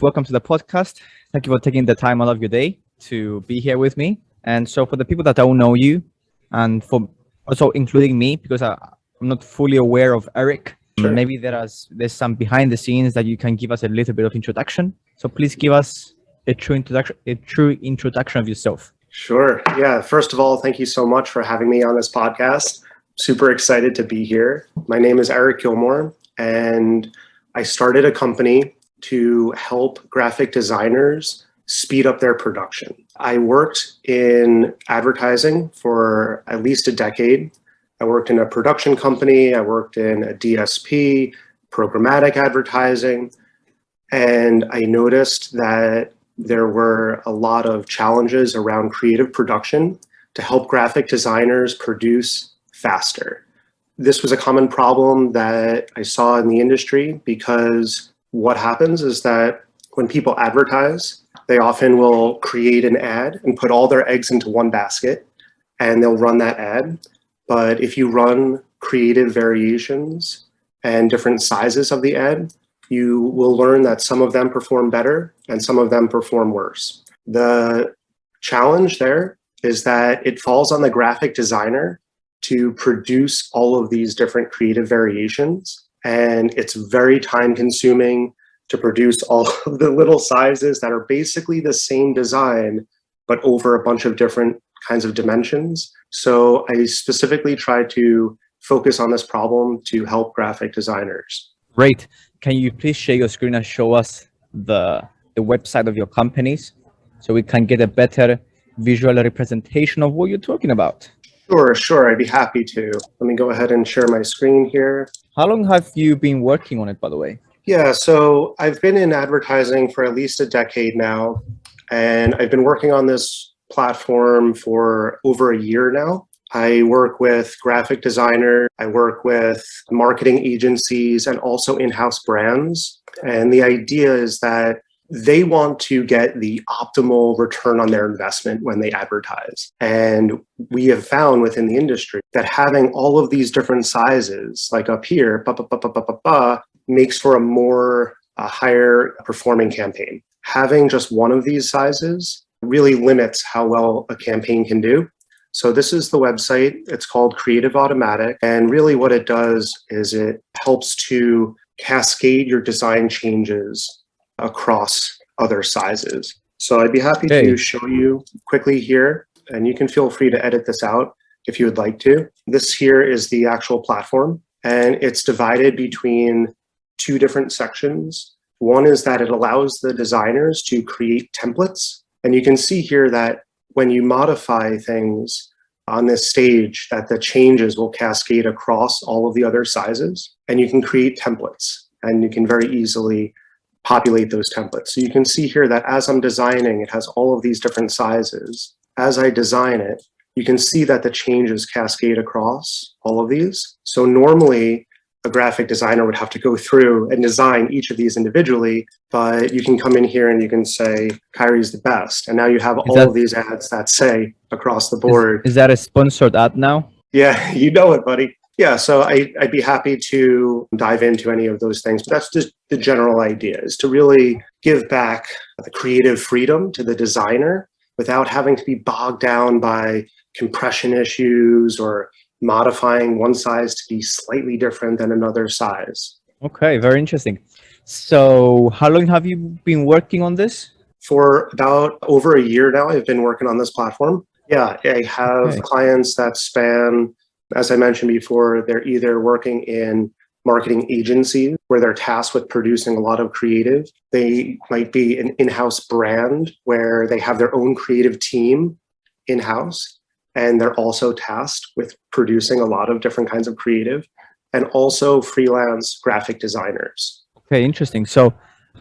Welcome to the podcast. Thank you for taking the time out of your day to be here with me. And so for the people that don't know you and for also including me, because I, I'm not fully aware of Eric, sure. maybe there is there's some behind the scenes that you can give us a little bit of introduction. So please give us a true introduction, a true introduction of yourself. Sure. Yeah. First of all, thank you so much for having me on this podcast. Super excited to be here. My name is Eric Gilmore, and I started a company to help graphic designers speed up their production. I worked in advertising for at least a decade. I worked in a production company, I worked in a DSP, programmatic advertising, and I noticed that there were a lot of challenges around creative production to help graphic designers produce faster. This was a common problem that I saw in the industry because what happens is that when people advertise, they often will create an ad and put all their eggs into one basket and they'll run that ad. But if you run creative variations and different sizes of the ad, you will learn that some of them perform better and some of them perform worse. The challenge there is that it falls on the graphic designer to produce all of these different creative variations and it's very time consuming to produce all of the little sizes that are basically the same design, but over a bunch of different kinds of dimensions. So I specifically try to focus on this problem to help graphic designers. Great. Can you please share your screen and show us the, the website of your companies so we can get a better visual representation of what you're talking about? Sure, sure. I'd be happy to. Let me go ahead and share my screen here. How long have you been working on it, by the way? Yeah, so I've been in advertising for at least a decade now, and I've been working on this platform for over a year now. I work with graphic designer, I work with marketing agencies and also in-house brands. And the idea is that they want to get the optimal return on their investment when they advertise. And we have found within the industry that having all of these different sizes, like up here, ba, ba, ba, ba, ba, ba, ba, makes for a more a higher performing campaign. Having just one of these sizes really limits how well a campaign can do. So this is the website. It's called Creative Automatic. And really what it does is it helps to cascade your design changes across other sizes. So I'd be happy hey. to show you quickly here, and you can feel free to edit this out if you would like to. This here is the actual platform, and it's divided between two different sections. One is that it allows the designers to create templates. And you can see here that when you modify things on this stage, that the changes will cascade across all of the other sizes. And you can create templates and you can very easily populate those templates. So you can see here that as I'm designing, it has all of these different sizes. As I design it, you can see that the changes cascade across all of these. So normally a graphic designer would have to go through and design each of these individually, but you can come in here and you can say, Kyrie's the best. And now you have is all that, of these ads that say across the board. Is, is, that a sponsored ad now? Yeah, you know it, buddy. Yeah, so I, I'd be happy to dive into any of those things, but that's just the general idea is to really give back the creative freedom to the designer without having to be bogged down by compression issues or modifying one size to be slightly different than another size. Okay, very interesting. So how long have you been working on this? For about over a year now, I've been working on this platform. Yeah, I have okay. clients that span, as I mentioned before, they're either working in marketing agencies where they're tasked with producing a lot of creative. They might be an in-house brand where they have their own creative team in-house and they're also tasked with producing a lot of different kinds of creative and also freelance graphic designers. Okay, interesting. So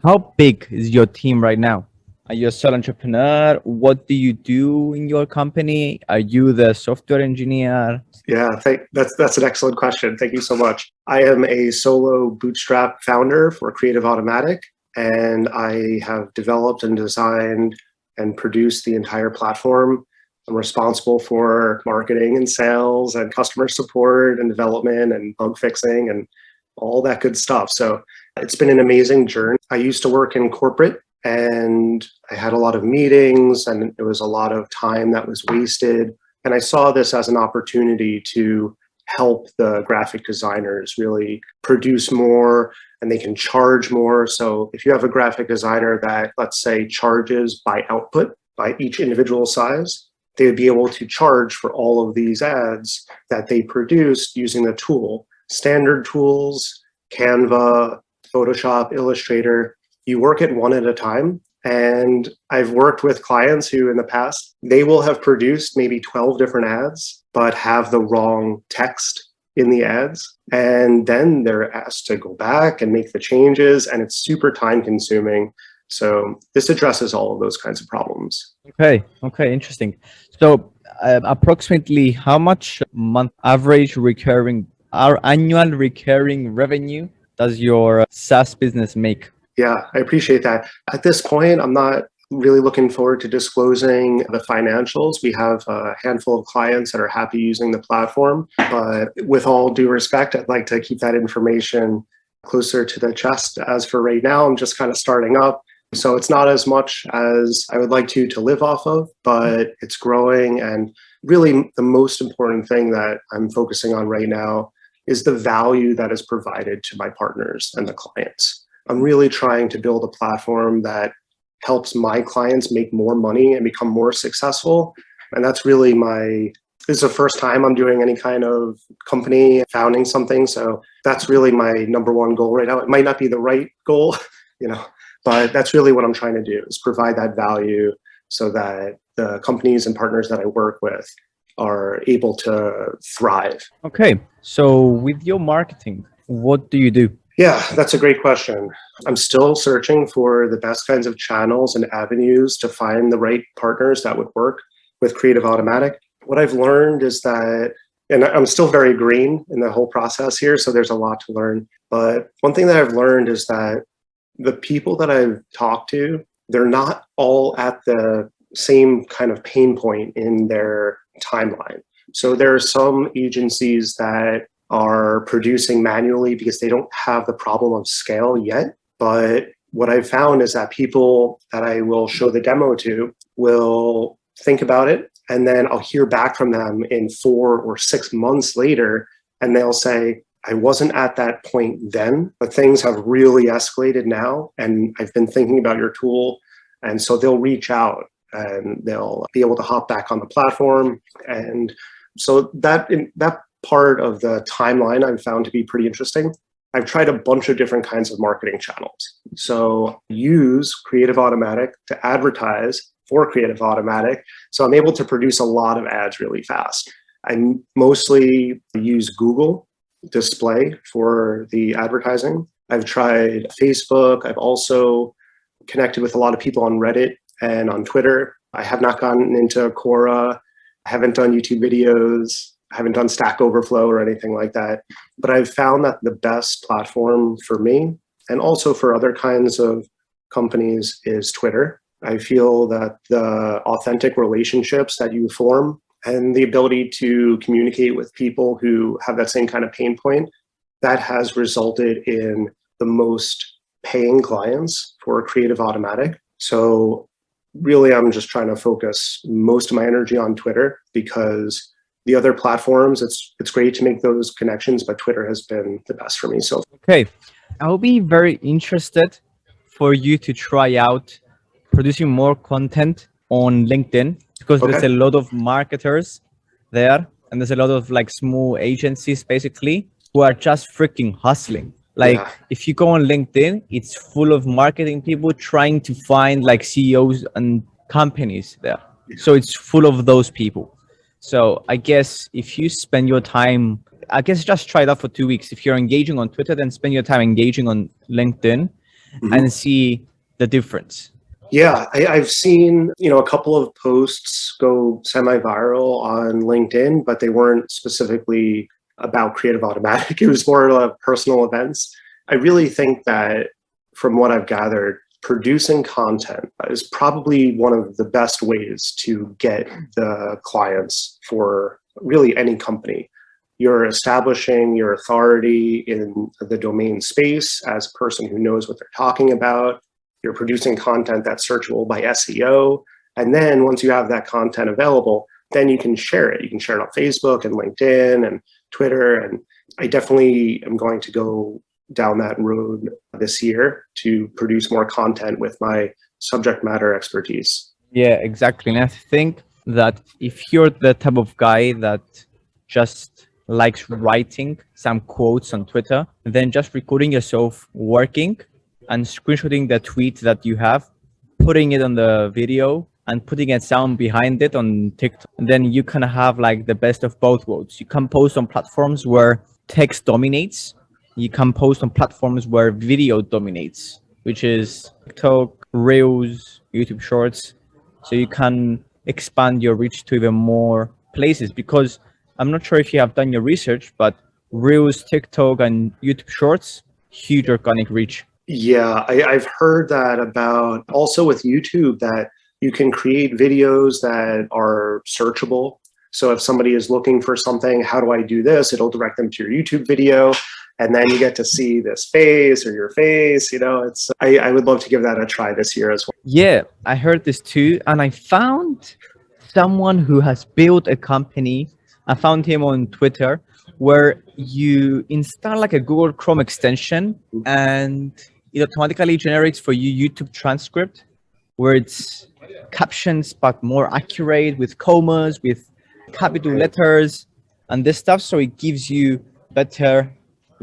how big is your team right now? Are you a sole entrepreneur? What do you do in your company? Are you the software engineer? Yeah, thank, that's that's an excellent question. Thank you so much. I am a solo bootstrap founder for Creative Automatic, and I have developed and designed and produced the entire platform I'm responsible for marketing and sales and customer support and development and bug fixing and all that good stuff. So it's been an amazing journey. I used to work in corporate and I had a lot of meetings and it was a lot of time that was wasted. And I saw this as an opportunity to help the graphic designers really produce more and they can charge more. So if you have a graphic designer that, let's say, charges by output, by each individual size, they would be able to charge for all of these ads that they produced using the tool. Standard tools, Canva, Photoshop, Illustrator, you work it one at a time. And I've worked with clients who in the past, they will have produced maybe 12 different ads, but have the wrong text in the ads. And then they're asked to go back and make the changes and it's super time consuming. So this addresses all of those kinds of problems. Okay, okay, interesting. So uh, approximately how much month average recurring, our annual recurring revenue does your SaaS business make? Yeah, I appreciate that. At this point, I'm not really looking forward to disclosing the financials. We have a handful of clients that are happy using the platform, but with all due respect, I'd like to keep that information closer to the chest. As for right now, I'm just kind of starting up. So it's not as much as I would like to to live off of, but it's growing. And really the most important thing that I'm focusing on right now is the value that is provided to my partners and the clients. I'm really trying to build a platform that helps my clients make more money and become more successful. And that's really my, this is the first time I'm doing any kind of company founding something. So that's really my number one goal right now. It might not be the right goal, you know, but that's really what I'm trying to do is provide that value so that the companies and partners that I work with are able to thrive. Okay. So with your marketing, what do you do? Yeah, that's a great question. I'm still searching for the best kinds of channels and avenues to find the right partners that would work with Creative Automatic. What I've learned is that, and I'm still very green in the whole process here, so there's a lot to learn. But one thing that I've learned is that the people that I've talked to, they're not all at the same kind of pain point in their timeline. So there are some agencies that are producing manually because they don't have the problem of scale yet. But what I've found is that people that I will show the demo to will think about it and then I'll hear back from them in four or six months later and they'll say, I wasn't at that point then, but things have really escalated now and I've been thinking about your tool. And so they'll reach out and they'll be able to hop back on the platform. And so that, that part of the timeline I've found to be pretty interesting. I've tried a bunch of different kinds of marketing channels. So use Creative Automatic to advertise for Creative Automatic. So I'm able to produce a lot of ads really fast. I mostly use Google display for the advertising. I've tried Facebook. I've also connected with a lot of people on Reddit and on Twitter. I have not gotten into Quora. I haven't done YouTube videos. I haven't done Stack Overflow or anything like that, but I've found that the best platform for me and also for other kinds of companies is Twitter. I feel that the authentic relationships that you form and the ability to communicate with people who have that same kind of pain point, that has resulted in the most paying clients for Creative Automatic. So really, I'm just trying to focus most of my energy on Twitter because the other platforms, it's it's great to make those connections, but Twitter has been the best for me. So okay, I'll be very interested for you to try out producing more content on LinkedIn because okay. there's a lot of marketers there and there's a lot of like small agencies basically who are just freaking hustling. Like yeah. if you go on LinkedIn, it's full of marketing people trying to find like CEOs and companies there. So it's full of those people. So I guess if you spend your time, I guess just try it out for two weeks. If you're engaging on Twitter, then spend your time engaging on LinkedIn mm -hmm. and see the difference. Yeah, I, have seen you know a couple of posts go semi-viral on LinkedIn, but they weren't specifically about Creative Automatic. It was more of personal events. I really think that from what I've gathered, producing content is probably one of the best ways to get the clients for really any company. You're establishing your authority in the domain space as a person who knows what they're talking about. you're producing content that's searchable by SEO. And then once you have that content available, then you can share it. You can share it on Facebook and LinkedIn and Twitter. And I definitely am going to go down that road this year to produce more content with my subject matter expertise. Yeah, exactly. And I think that if you're the type of guy that just likes writing some quotes on Twitter, then just recording yourself working and screenshotting the tweet that you have, putting it on the video and putting a sound behind it on TikTok, then you can have like the best of both worlds. You can post on platforms where text dominates. You can post on platforms where video dominates, which is TikTok, Reels, YouTube Shorts. So you can expand your reach to even more places because I'm not sure if you have done your research, but Reels, TikTok, and YouTube Shorts, huge organic reach. Yeah, I, I've heard that about also with YouTube that you can create videos that are searchable. So if somebody is looking for something, how do I do this? It'll direct them to your YouTube video. And then you get to see this face or your face, you know, it's, I, I would love to give that a try this year as well. Yeah, I heard this too. And I found someone who has built a company. I found him on Twitter where you install like a Google Chrome extension and it automatically generates for you YouTube transcript where it's captions but more accurate with commas, with capital letters and this stuff. So it gives you better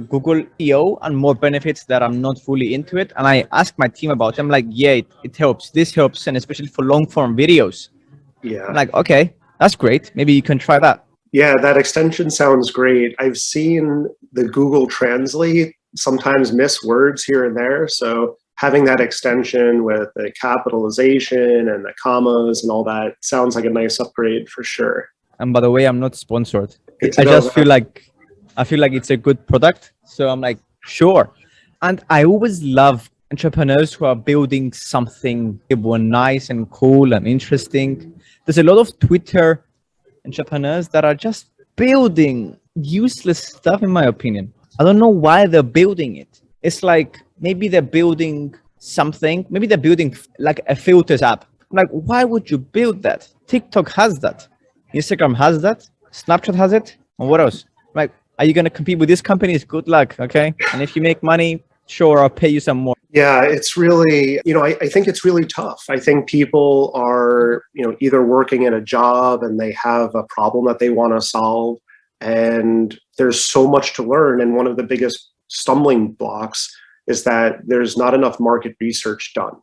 Google SEO and more benefits that I'm not fully into it. And I asked my team about it. I'm like, yeah, it, it helps. This helps. And especially for long form videos. Yeah. I'm like, okay, that's great. Maybe you can try that. Yeah, that extension sounds great. I've seen the Google Translate sometimes miss words here and there. So having that extension with the capitalization and the commas and all that sounds like a nice upgrade for sure. And by the way, I'm not sponsored. I just feel like I feel like it's a good product. So I'm like, sure. And I always love entrepreneurs who are building something nice and cool and interesting. There's a lot of Twitter entrepreneurs that are just building useless stuff, in my opinion. I don't know why they're building it. It's like maybe they're building something, maybe they're building like a filters app. like, why would you build that? TikTok has that. Instagram has that. Snapchat has it. And what else? Are you going to compete with these companies? Good luck. Okay. And if you make money, sure, I'll pay you some more. Yeah, it's really, you know, I, I think it's really tough. I think people are, you know, either working in a job and they have a problem that they want to solve and there's so much to learn. And one of the biggest stumbling blocks is that there's not enough market research done.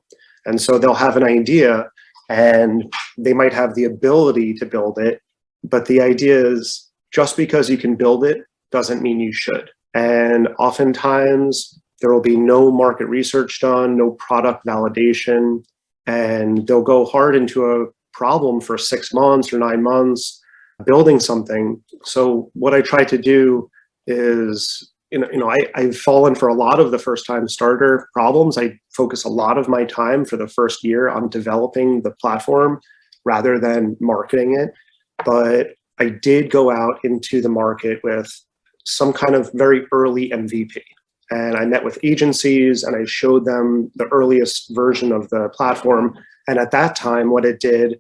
And so they'll have an idea and they might have the ability to build it. But the idea is just because you can build it doesn't mean you should. And oftentimes there will be no market research done, no product validation, and they'll go hard into a problem for six months or nine months building something. So what I try to do is, you know, you know I, I've fallen for a lot of the first time starter problems. I focus a lot of my time for the first year on developing the platform rather than marketing it. But I did go out into the market with some kind of very early MVP. And I met with agencies and I showed them the earliest version of the platform. And at that time, what it did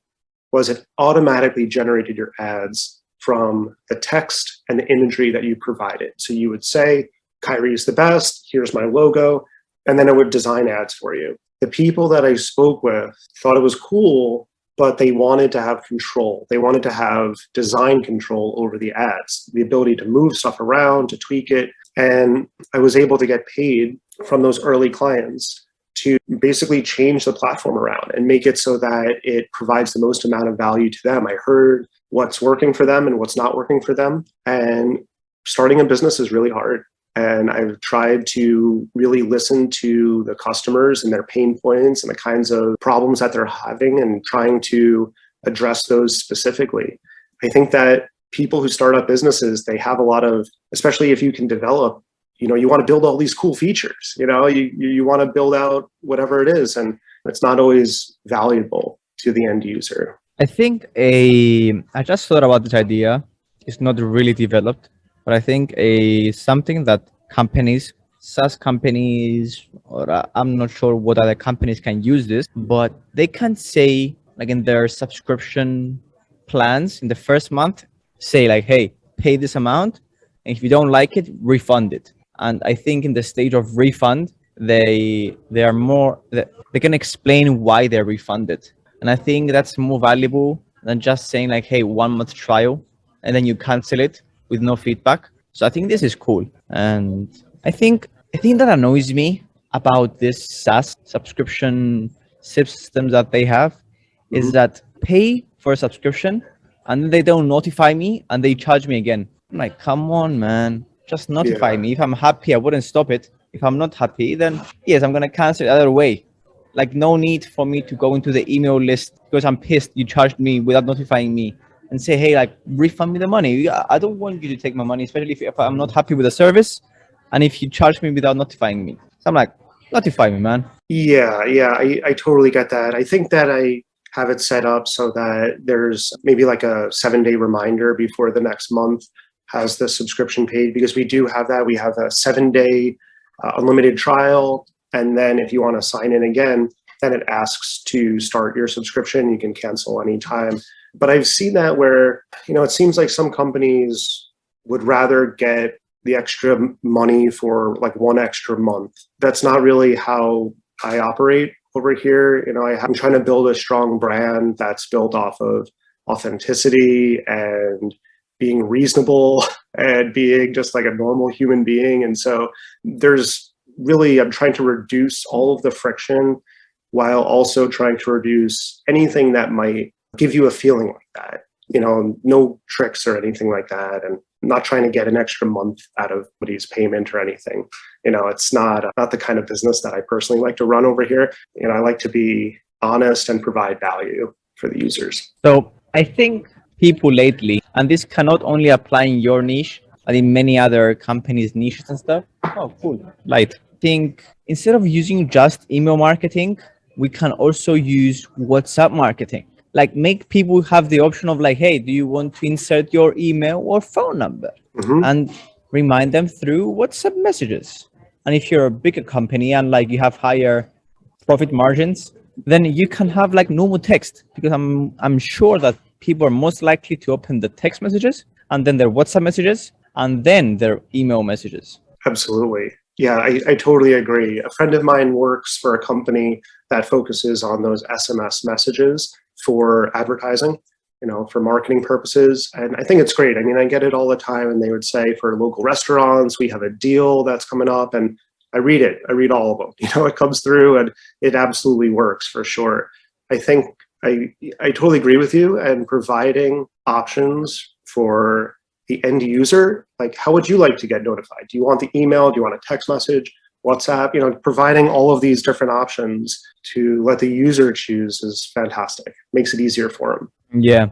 was it automatically generated your ads from the text and the imagery that you provided. So you would say, Kyrie is the best, here's my logo, and then it would design ads for you. The people that I spoke with thought it was cool, but they wanted to have control. They wanted to have design control over the ads, the ability to move stuff around, to tweak it. And I was able to get paid from those early clients to basically change the platform around and make it so that it provides the most amount of value to them. I heard what's working for them and what's not working for them. And starting a business is really hard. And I've tried to really listen to the customers and their pain points and the kinds of problems that they're having and trying to address those specifically. I think that people who start up businesses, they have a lot of, especially if you can develop you know, you want to build all these cool features, you know, you, you want to build out whatever it is, and it's not always valuable to the end user. I think a, I just thought about this idea. It's not really developed, but I think a something that companies, SaaS companies, or uh, I'm not sure what other companies can use this, but they can say, like in their subscription plans in the first month, say like, hey, pay this amount. And if you don't like it, refund it. And I think in the stage of refund, they they are more they can explain why they're refunded. And I think that's more valuable than just saying like, hey, one month trial, and then you cancel it with no feedback. So I think this is cool. And I think I think that annoys me about this SaaS subscription systems that they have is mm-hmm. that pay for a subscription and then they don't notify me and they charge me again. I'm like, come on, man, just notify yeah. me. If I'm happy, I wouldn't stop it. If I'm not happy, then yes, I'm going to cancel it other way. Like no need for me to go into the email list because I'm pissed you charged me without notifying me and say, hey, like refund me the money. I don't want you to take my money, especially if, if I'm not happy with the service and if you charge me without notifying me. So I'm like, notify me, man. Yeah, yeah, I, I totally get that. I think that I have it set up so that there's maybe like a seven day reminder before the next month has the subscription paid because we do have that. We have a seven day uh, unlimited trial. And then if you want to sign in again, then it asks to start your subscription. You can cancel anytime. But I've seen that where, you know, it seems like some companies would rather get the extra money for like one extra month. That's not really how I operate over here. You know, I, am trying to build a strong brand that's built off of authenticity and being reasonable and being just like a normal human being. And so there's really, I'm trying to reduce all of the friction while also trying to reduce anything that might give you a feeling like that. You know, no tricks or anything like that. And not trying to get an extra month out of somebody's payment or anything. You know, it's not uh, not the kind of business that I personally like to run over here. You know, I like to be honest and provide value for the users. So I think people lately, and this cannot only apply in your niche, but in many other companies' niches and stuff. Oh, cool. Light. Think instead of using just email marketing, we can also use WhatsApp marketing like make people have the option of like, hey, do you want to insert your email or phone number? Mm -hmm. And remind them through WhatsApp messages. And if you're a bigger company and like you have higher profit margins, then you can have like normal text because I'm I'm sure that people are most likely to open the text messages and then their WhatsApp messages and then their email messages. Absolutely. Yeah, I, I totally agree. A friend of mine works for a company that focuses on those SMS messages for advertising, you know, for marketing purposes. And I think it's great. I mean, I get it all the time and they would say for local restaurants, we have a deal that's coming up and I read it, I read all of them, you know, it comes through and it absolutely works for sure. I think I, I totally agree with you and providing options for the end user, like how would you like to get notified? Do you want the email? Do you want a text message? WhatsApp, you know, providing all of these different options to let the user choose is fantastic. Makes it easier for them. Yeah.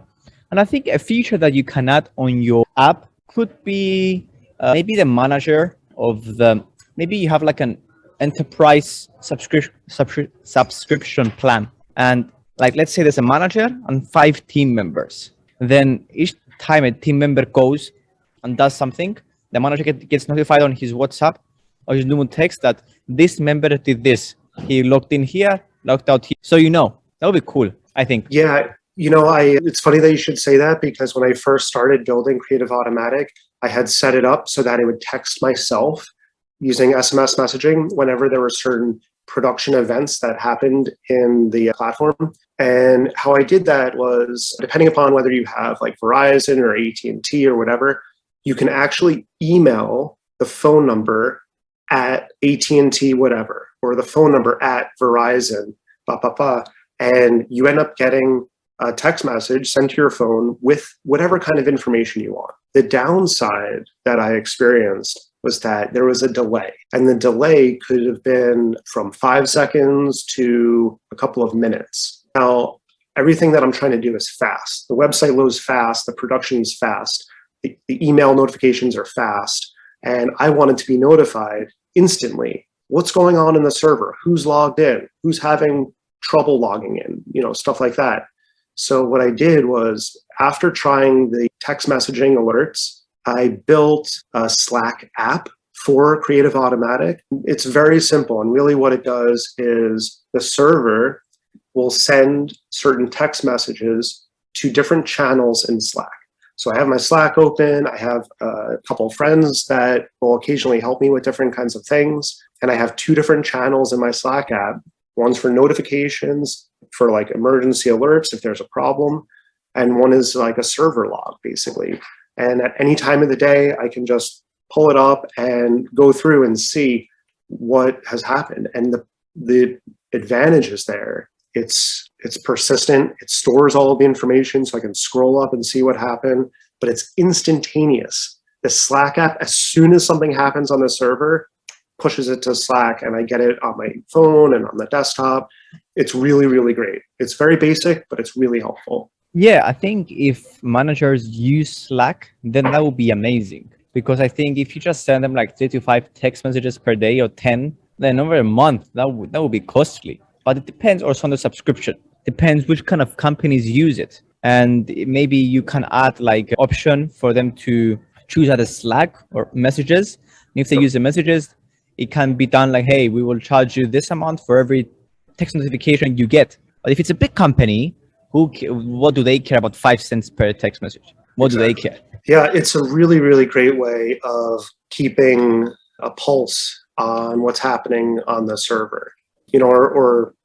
And I think a feature that you can add on your app could be uh, maybe the manager of the, maybe you have like an enterprise subscription subscri subscription plan. And like, let's say there's a manager and five team members. Then each time a team member goes and does something, the manager get, gets notified on his WhatsApp or his normal text that this member did this. He logged in here, logged out here. So you know, that would be cool, I think. Yeah, you know, I it's funny that you should say that because when I first started building Creative Automatic, I had set it up so that it would text myself using SMS messaging whenever there were certain production events that happened in the platform. And how I did that was, depending upon whether you have like Verizon or AT&T or whatever, you can actually email the phone number at AT&T whatever, or the phone number at Verizon, blah, blah, blah, and you end up getting a text message sent to your phone with whatever kind of information you want. The downside that I experienced was that there was a delay and the delay could have been from five seconds to a couple of minutes. Now, everything that I'm trying to do is fast. The website loads fast, the production is fast, the, the email notifications are fast, and I wanted to be notified instantly what's going on in the server, who's logged in, who's having trouble logging in, you know, stuff like that. So what I did was after trying the text messaging alerts, I built a Slack app for Creative Automatic, it's very simple. And really what it does is the server will send certain text messages to different channels in Slack. So I have my Slack open. I have a couple of friends that will occasionally help me with different kinds of things. And I have two different channels in my Slack app. One's for notifications, for like emergency alerts if there's a problem. And one is like a server log, basically. And at any time of the day, I can just pull it up and go through and see what has happened. And the, the advantages there, it's, it's persistent, it stores all of the information so I can scroll up and see what happened, but it's instantaneous. The Slack app, as soon as something happens on the server, pushes it to Slack and I get it on my phone and on the desktop. It's really, really great. It's very basic, but it's really helpful. Yeah, I think if managers use Slack, then that would be amazing. Because I think if you just send them like three to five text messages per day or 10, then over a month, that would, that would be costly. But it depends also on the subscription. Depends which kind of companies use it. And maybe you can add like option for them to choose either Slack or messages. if they use the messages, it can be done like, hey, we will charge you this amount for every text notification you get. But if it's a big company, who what do they care about five cents per text message what exactly. do they care yeah it's a really really great way of keeping a pulse on what's happening on the server you know or, or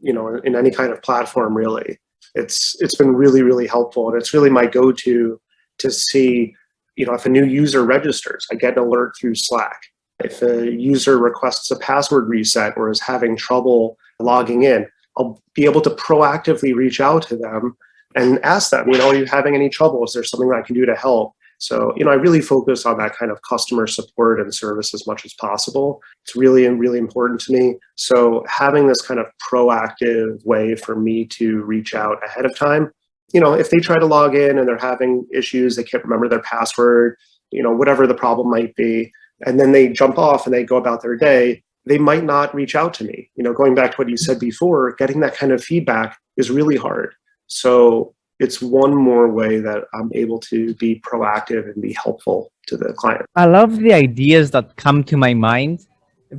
you know in any kind of platform really it's it's been really really helpful and it's really my go-to to see you know if a new user registers i get an alert through slack if a user requests a password reset or is having trouble logging in I'll be able to proactively reach out to them and ask them, you know, are you having any trouble? Is there something that I can do to help? So, you know, I really focus on that kind of customer support and service as much as possible. It's really, and really important to me. So having this kind of proactive way for me to reach out ahead of time, you know, if they try to log in and they're having issues, they can't remember their password, you know, whatever the problem might be, and then they jump off and they go about their day, they might not reach out to me. You know, going back to what you said before, getting that kind of feedback is really hard. So it's one more way that I'm able to be proactive and be helpful to the client. I love the ideas that come to my mind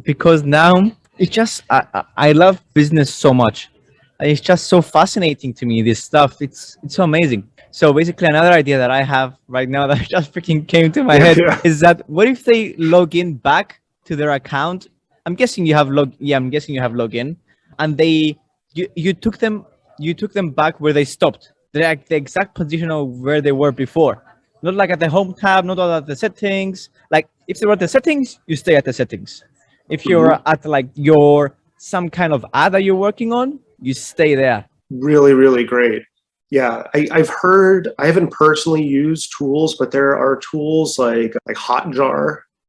because now it's just, I, I love business so much. It's just so fascinating to me, this stuff. It's, it's so amazing. So basically another idea that I have right now that just freaking came to my head yeah. is that what if they log in back to their account I'm guessing you have log. Yeah, I'm guessing you have login, and they you you took them you took them back where they stopped. They're like the exact position of where they were before. Not like at the home tab, not at the settings. Like if they were at the settings, you stay at the settings. If you're mm -hmm. at like your some kind of ad that you're working on, you stay there. Really, really great. Yeah, I, have heard, I haven't personally used tools, but there are tools like like Hotjar.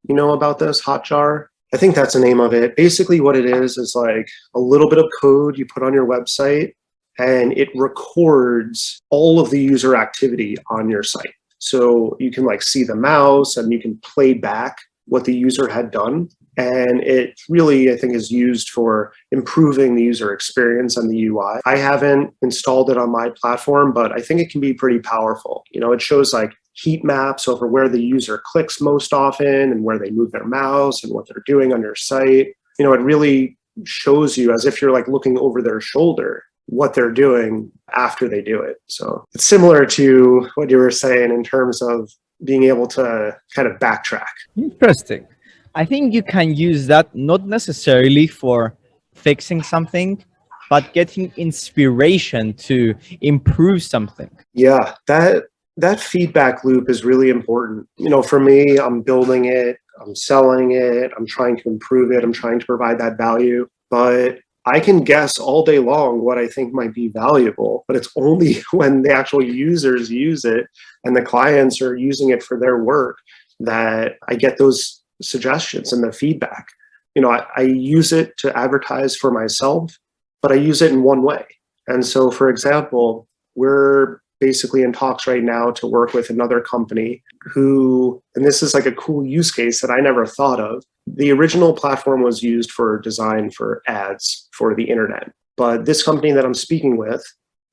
You know about this Hotjar? I think that's the name of it. Basically what it is, is like a little bit of code you put on your website and it records all of the user activity on your site. So you can like see the mouse and you can play back what the user had done. And it really, I think, is used for improving the user experience and the UI. I haven't installed it on my platform, but I think it can be pretty powerful. You know, it shows like heat maps over where the user clicks most often and where they move their mouse and what they're doing on your site. You know, it really shows you as if you're like looking over their shoulder what they're doing after they do it. So it's similar to what you were saying in terms of being able to kind of backtrack. Interesting. I think you can use that not necessarily for fixing something, but getting inspiration to improve something. Yeah, that that feedback loop is really important. You know, for me, I'm building it, I'm selling it, I'm trying to improve it, I'm trying to provide that value, but I can guess all day long what I think might be valuable, but it's only when the actual users use it and the clients are using it for their work that I get those suggestions and the feedback. You know, I, I use it to advertise for myself, but I use it in one way. And so, for example, we're basically in talks right now to work with another company who, and this is like a cool use case that I never thought of. The original platform was used for design for ads for the internet. But this company that I'm speaking with,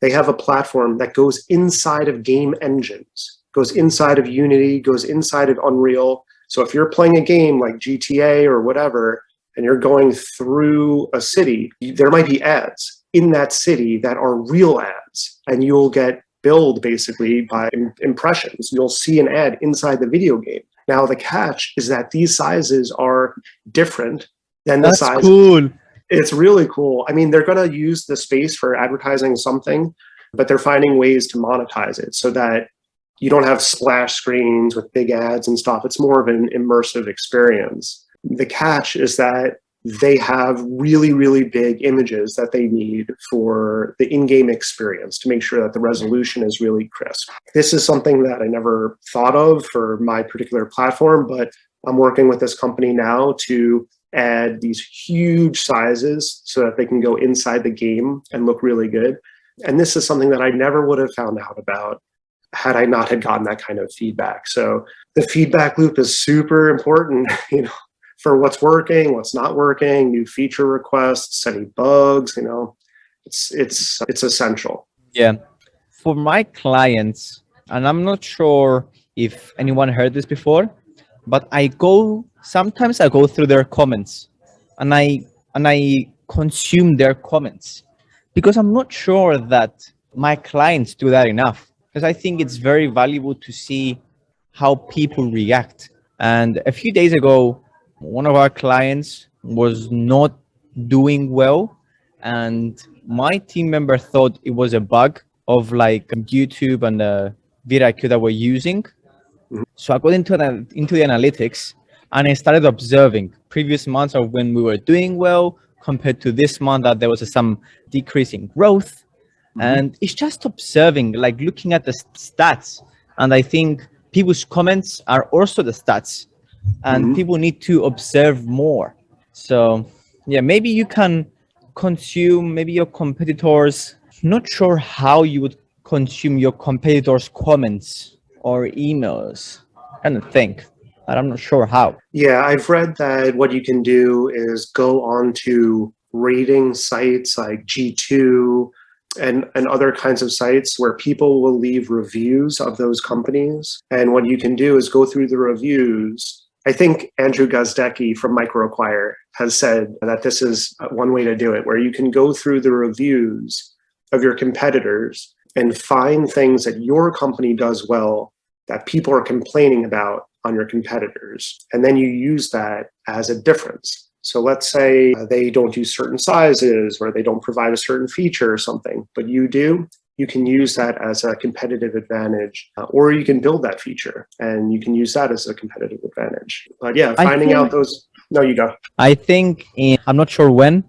they have a platform that goes inside of game engines, goes inside of Unity, goes inside of Unreal, So if you're playing a game like GTA or whatever, and you're going through a city, there might be ads in that city that are real ads and you'll get billed basically by impressions. You'll see an ad inside the video game. Now the catch is that these sizes are different than the That's size. cool. It's really cool. I mean, they're going to use the space for advertising something, but they're finding ways to monetize it so that you don't have splash screens with big ads and stuff. It's more of an immersive experience. The catch is that they have really, really big images that they need for the in-game experience to make sure that the resolution is really crisp. This is something that I never thought of for my particular platform, but I'm working with this company now to add these huge sizes so that they can go inside the game and look really good. And this is something that I never would have found out about had I not had gotten that kind of feedback. So the feedback loop is super important, you know, for what's working, what's not working, new feature requests, any bugs, you know, it's it's it's essential. Yeah. For my clients, and I'm not sure if anyone heard this before, but I go sometimes I go through their comments and I and I consume their comments because I'm not sure that my clients do that enough because I think it's very valuable to see how people react. And a few days ago, one of our clients was not doing well and my team member thought it was a bug of like YouTube and the vidIQ that we're using. Mhm. So I got into the, into the analytics and I started observing previous months of when we were doing well compared to this month that there was some decrease in growth. Mhm. And it's just observing, like looking at the stats. And I think people's comments are also the stats and Mhm. people need to observe more. So yeah, maybe you can consume maybe your competitors. Not sure how you would consume your competitors' comments or emails. Kind of think, but I'm not sure how. Yeah, I've read that what you can do is go on to rating sites like G2 and, and other kinds of sites where people will leave reviews of those companies. And what you can do is go through the reviews. I think Andrew Gazdecki from MicroAcquire has said that this is one way to do it, where you can go through the reviews of your competitors and find things that your company does well that people are complaining about on your competitors. And then you use that as a difference. So let's say they don't use certain sizes or they don't provide a certain feature or something, but you do, you can use that as a competitive advantage, uh, or you can build that feature and you can use that as a competitive advantage. But yeah, finding out those, no, you go. I think in, I'm not sure when,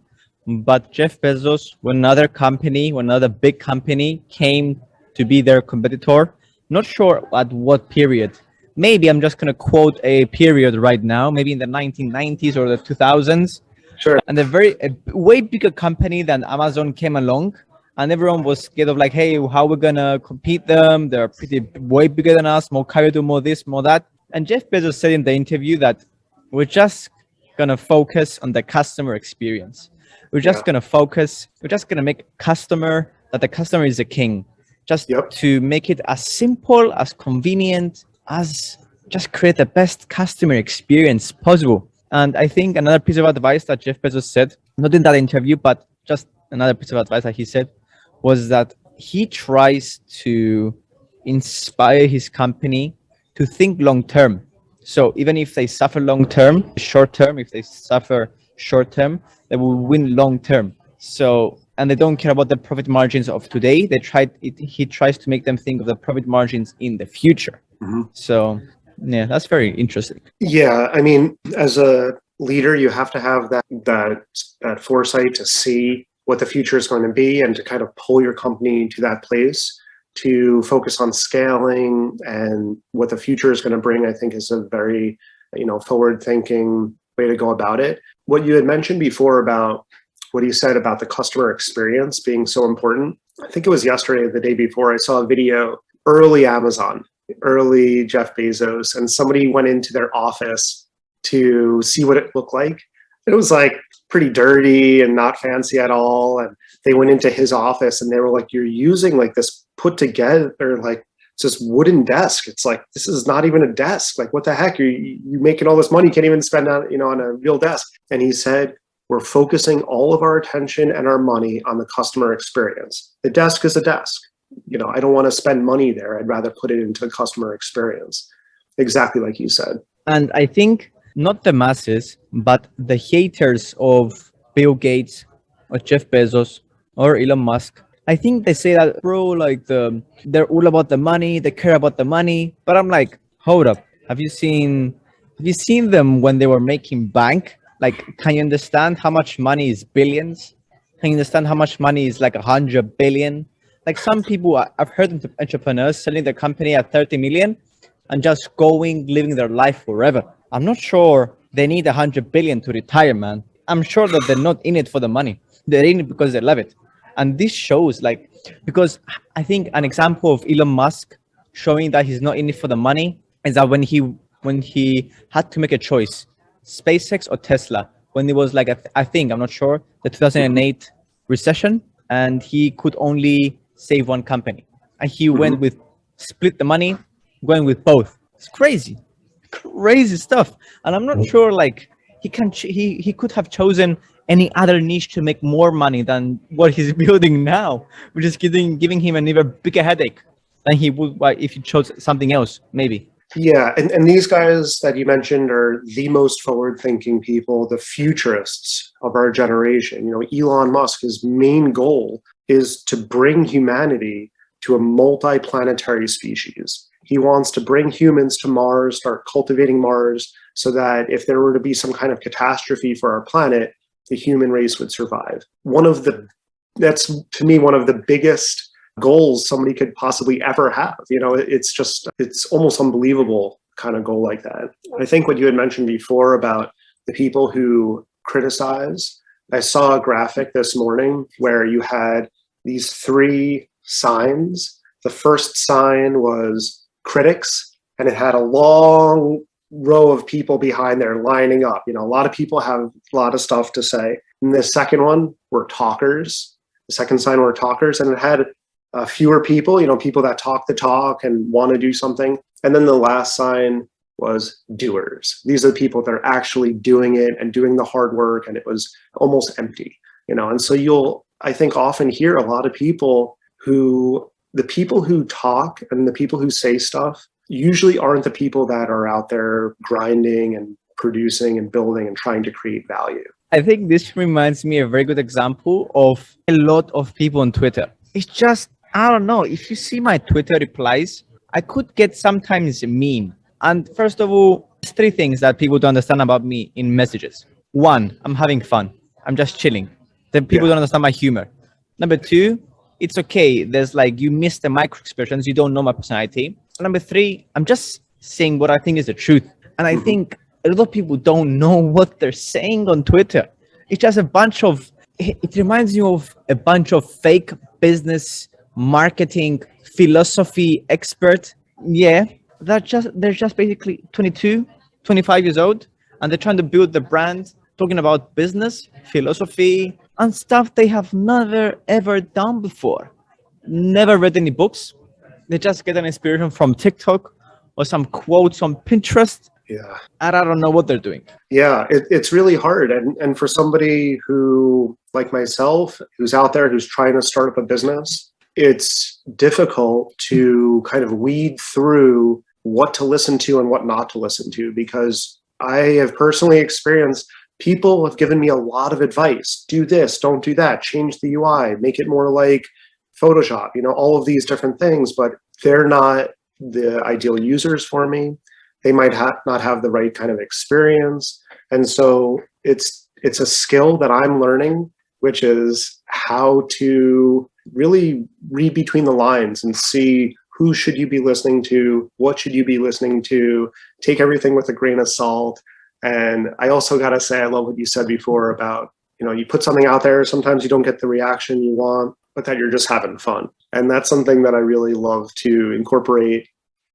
but Jeff Bezos, when another company, when another big company came to be their competitor, not sure at what period. Maybe I'm just going to quote a period right now, maybe in the 1990s or the 2000s. Sure. And a very a way bigger company than Amazon came along, and everyone was scared of like, hey, how we're gonna compete them? They're pretty way bigger than us, more carried, more this, more that. And Jeff Bezos said in the interview that we're just gonna focus on the customer experience. We're just Yeah. gonna focus. We're just gonna make customer that the customer is the king. Just Yep. to make it as simple, as convenient, as just create the best customer experience possible. And I think another piece of advice that Jeff Bezos said, not in that interview, but just another piece of advice that he said, was that he tries to inspire his company to think long term. So even if they suffer long term, short term, if they suffer short term, they will win long term. So and they don't care about the profit margins of today. They tried it, he tries to make them think of the profit margins in the future. Mhm. So yeah, that's very interesting. Yeah, I mean, as a leader, you have to have that that that foresight to see what the future is going to be and to kind of pull your company to that place to focus on scaling and what the future is going to bring. I think is a very you know forward thinking way to go about it. What you had mentioned before about what you said about the customer experience being so important. I think it was yesterday or the day before I saw a video early Amazon early Jeff Bezos, and somebody went into their office to see what it looked like. It was like pretty dirty and not fancy at all. And they went into his office and they were like, You're using like this put together like it's this wooden desk. It's like, this is not even a desk. Like, what the heck? You you making all this money, you can't even spend on, you know, on a real desk. And he said, we're focusing all of our attention and our money on the customer experience. The desk is a desk. You know, I don't want to spend money there. I'd rather put it into the customer experience. Exactly like you said. And I think not the masses, but the haters of Bill Gates or Jeff Bezos or Elon Musk I think they say that, bro, like the they're all about the money, they care about the money. But I'm like, hold up. Have you seen have you seen them when they were making bank? Like, can you understand how much money is billions? Can you understand how much money is like a hundred billion? Like some people I've heard entrepreneurs selling their company at 30 million and just going, living their life forever. I'm not sure they need a hundred billion to retire, man. I'm sure that they're not in it for the money. They're in it because they love it and this shows like because i think an example of elon musk showing that he's not in it for the money is that when he when he had to make a choice spacex or tesla when it was like a, I think i'm not sure the 2008 recession and he could only save one company and he mm-hmm. went with split the money going with both it's crazy crazy stuff and i'm not mm. sure like he can he he could have chosen any other niche to make more money than what he's building now, which is giving giving him an even bigger headache than he would uh, if he chose something else, maybe. Yeah, and, and these guys that you mentioned are the most forward-thinking people, the futurists of our generation. You know, Elon Musk, his main goal is to bring humanity to a multi-planetary species. He wants to bring humans to Mars, start cultivating Mars, so that if there were to be some kind of catastrophe for our planet, the human race would survive. One of the, that's to me, one of the biggest goals somebody could possibly ever have. You know, it's just, it's almost unbelievable kind of goal like that. I think what you had mentioned before about the people who criticize, I saw a graphic this morning where you had these three signs. The first sign was critics, and it had a long row of people behind there lining up. You know, a lot of people have a lot of stuff to say. And the second one were talkers. The second sign were talkers, and it had uh, fewer people, you know, people that talk the talk and want to do something. And then the last sign was doers. These are the people that are actually doing it and doing the hard work, and it was almost empty, you know. And so you'll, I think, often hear a lot of people who, the people who talk and the people who say stuff usually aren't the people that are out there grinding and producing and building and trying to create value. I think this reminds me a very good example of a lot of people on Twitter. It's just, I don't know, if you see my Twitter replies, I could get sometimes mean. And first of all, there's three things that people don't understand about me in messages. One, I'm having fun. I'm just chilling. Then people yeah. don't understand my humor. Number two, it's okay. There's like, you miss the micro expressions. You don't know my personality number three, I'm just saying what I think is the truth. And I mm-hmm. think a lot of people don't know what they're saying on Twitter. It's just a bunch of, it reminds you of a bunch of fake business marketing philosophy expert. Yeah, they're just, they're just basically 22, 25 years old, and they're trying to build the brand, talking about business, philosophy, and stuff they have never ever done before. Never read any books, they just get an inspiration from TikTok or some quotes on Pinterest. Yeah. And I don't know what they're doing. Yeah, it, it's really hard. And, and for somebody who, like myself, who's out there, who's trying to start up a business, it's difficult to kind of weed through what to listen to and what not to listen to because I have personally experienced people have given me a lot of advice. Do this, don't do that, change the UI, make it more like Photoshop, you know, all of these different things, but they're not the ideal users for me. They might ha not have the right kind of experience. And so it's, it's a skill that I'm learning, which is how to really read between the lines and see who should you be listening to, what should you be listening to, take everything with a grain of salt. And I also got to say, I love what you said before about, you know, you put something out there, sometimes you don't get the reaction you want but that you're just having fun. And that's something that I really love to incorporate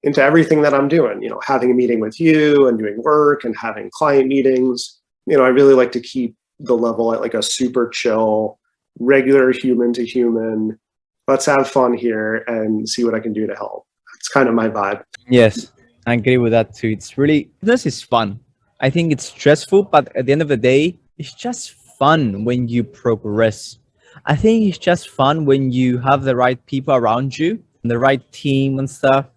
into everything that I'm doing, you know, having a meeting with you and doing work and having client meetings. You know, I really like to keep the level at like a super chill, regular human to human. Let's have fun here and see what I can do to help. it's kind of my vibe. Yes, I agree with that too. It's really this is fun. I think it's stressful, but at the end of the day, it's just fun when you progress. I think it's just fun when you have the right people around you, and the right team and stuff.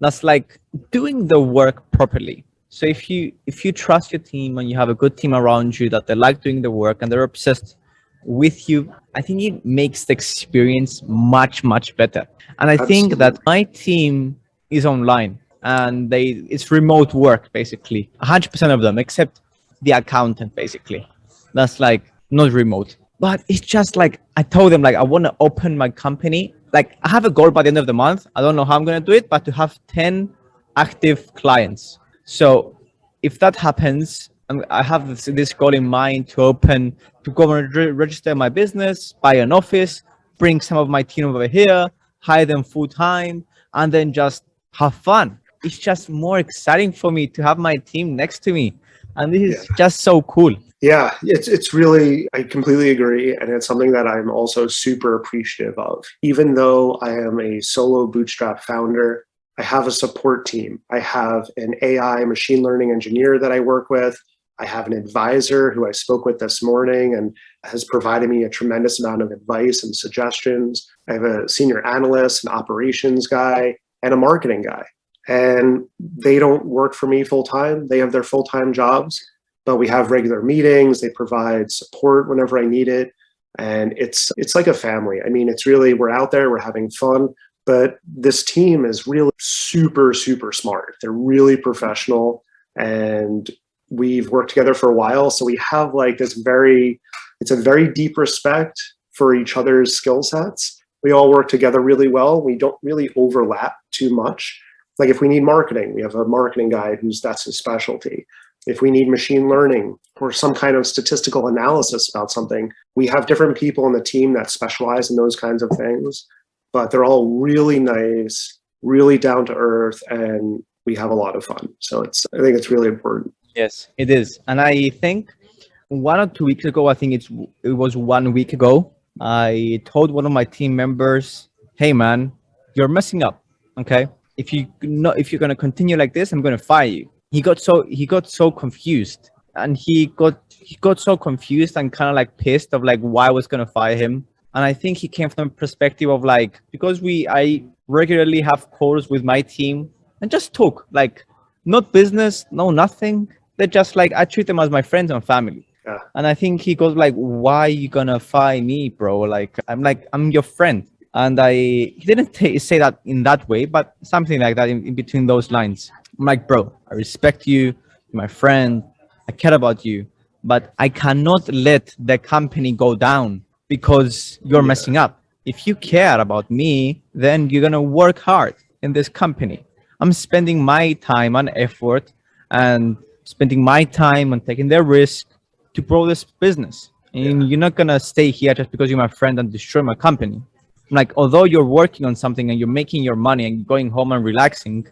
That's like doing the work properly. So if you if you trust your team and you have a good team around you that they like doing the work and they're obsessed with you, I think it makes the experience much much better. And I Absolutely. think that my team is online and they it's remote work basically. 100% of them except the accountant basically. That's like not remote. But it's just like i told them like i want to open my company. Like i have a goal by the end of the month. I don't know how i'm going to do it but to have 10 active clients. So if that happens i have this, this goal in mind to open to go and re register my business buy an office bring some of my team over here hire them full time and then just have fun it's just more exciting for me to have my team next to me. And this is yeah. just so cool. Yeah, it's it's really I completely agree and it's something that I'm also super appreciative of. Even though I am a solo bootstrap founder, I have a support team. I have an AI machine learning engineer that I work with. I have an advisor who I spoke with this morning and has provided me a tremendous amount of advice and suggestions. I have a senior analyst, an operations guy, and a marketing guy and they don't work for me full time. They have their full time jobs, but we have regular meetings. They provide support whenever I need it. And it's it's like a family. I mean, it's really we're out there, we're having fun, but this team is really super, super smart. They're really professional and we've worked together for a while. So we have like this very, it's a very deep respect for each other's skill sets. We all work together really well. We don't really overlap too much like if we need marketing, we have a marketing guy who's that's his specialty. If we need machine learning or some kind of statistical analysis about something, we have different people in the team that specialize in those kinds of things, but they're all really nice, really down to earth, and we have a lot of fun. So it's, I think it's really important. Yes, it is. And I think one or two weeks ago, I think it's, it was one week ago, I told one of my team members, hey man, you're messing up, okay? If you not if you're going to continue like this, I'm going to fire you. He got so he got so confused and he got he got so confused and kind of like pissed of like why I was going to fire him. And I think he came from a perspective of like because we I regularly have calls with my team and just talk like not business, no nothing. They're just like I treat them as my friends and family. Yeah. And I think he goes like, why are you gonna fire me, bro? Like, I'm like, I'm your friend and I he didn't say that in that way, but something like that in, in between those lines. I'm like, bro, I respect you, my friend, I care about you, but I cannot let the company go down because you're yeah. messing up. If you care about me, then you're gonna work hard in this company. I'm spending my time and effort and spending my time and taking the risk to grow this business. And yeah. you're not gonna stay here just because you're my friend and destroy my company like although you're working on something and you're making your money and going home and relaxing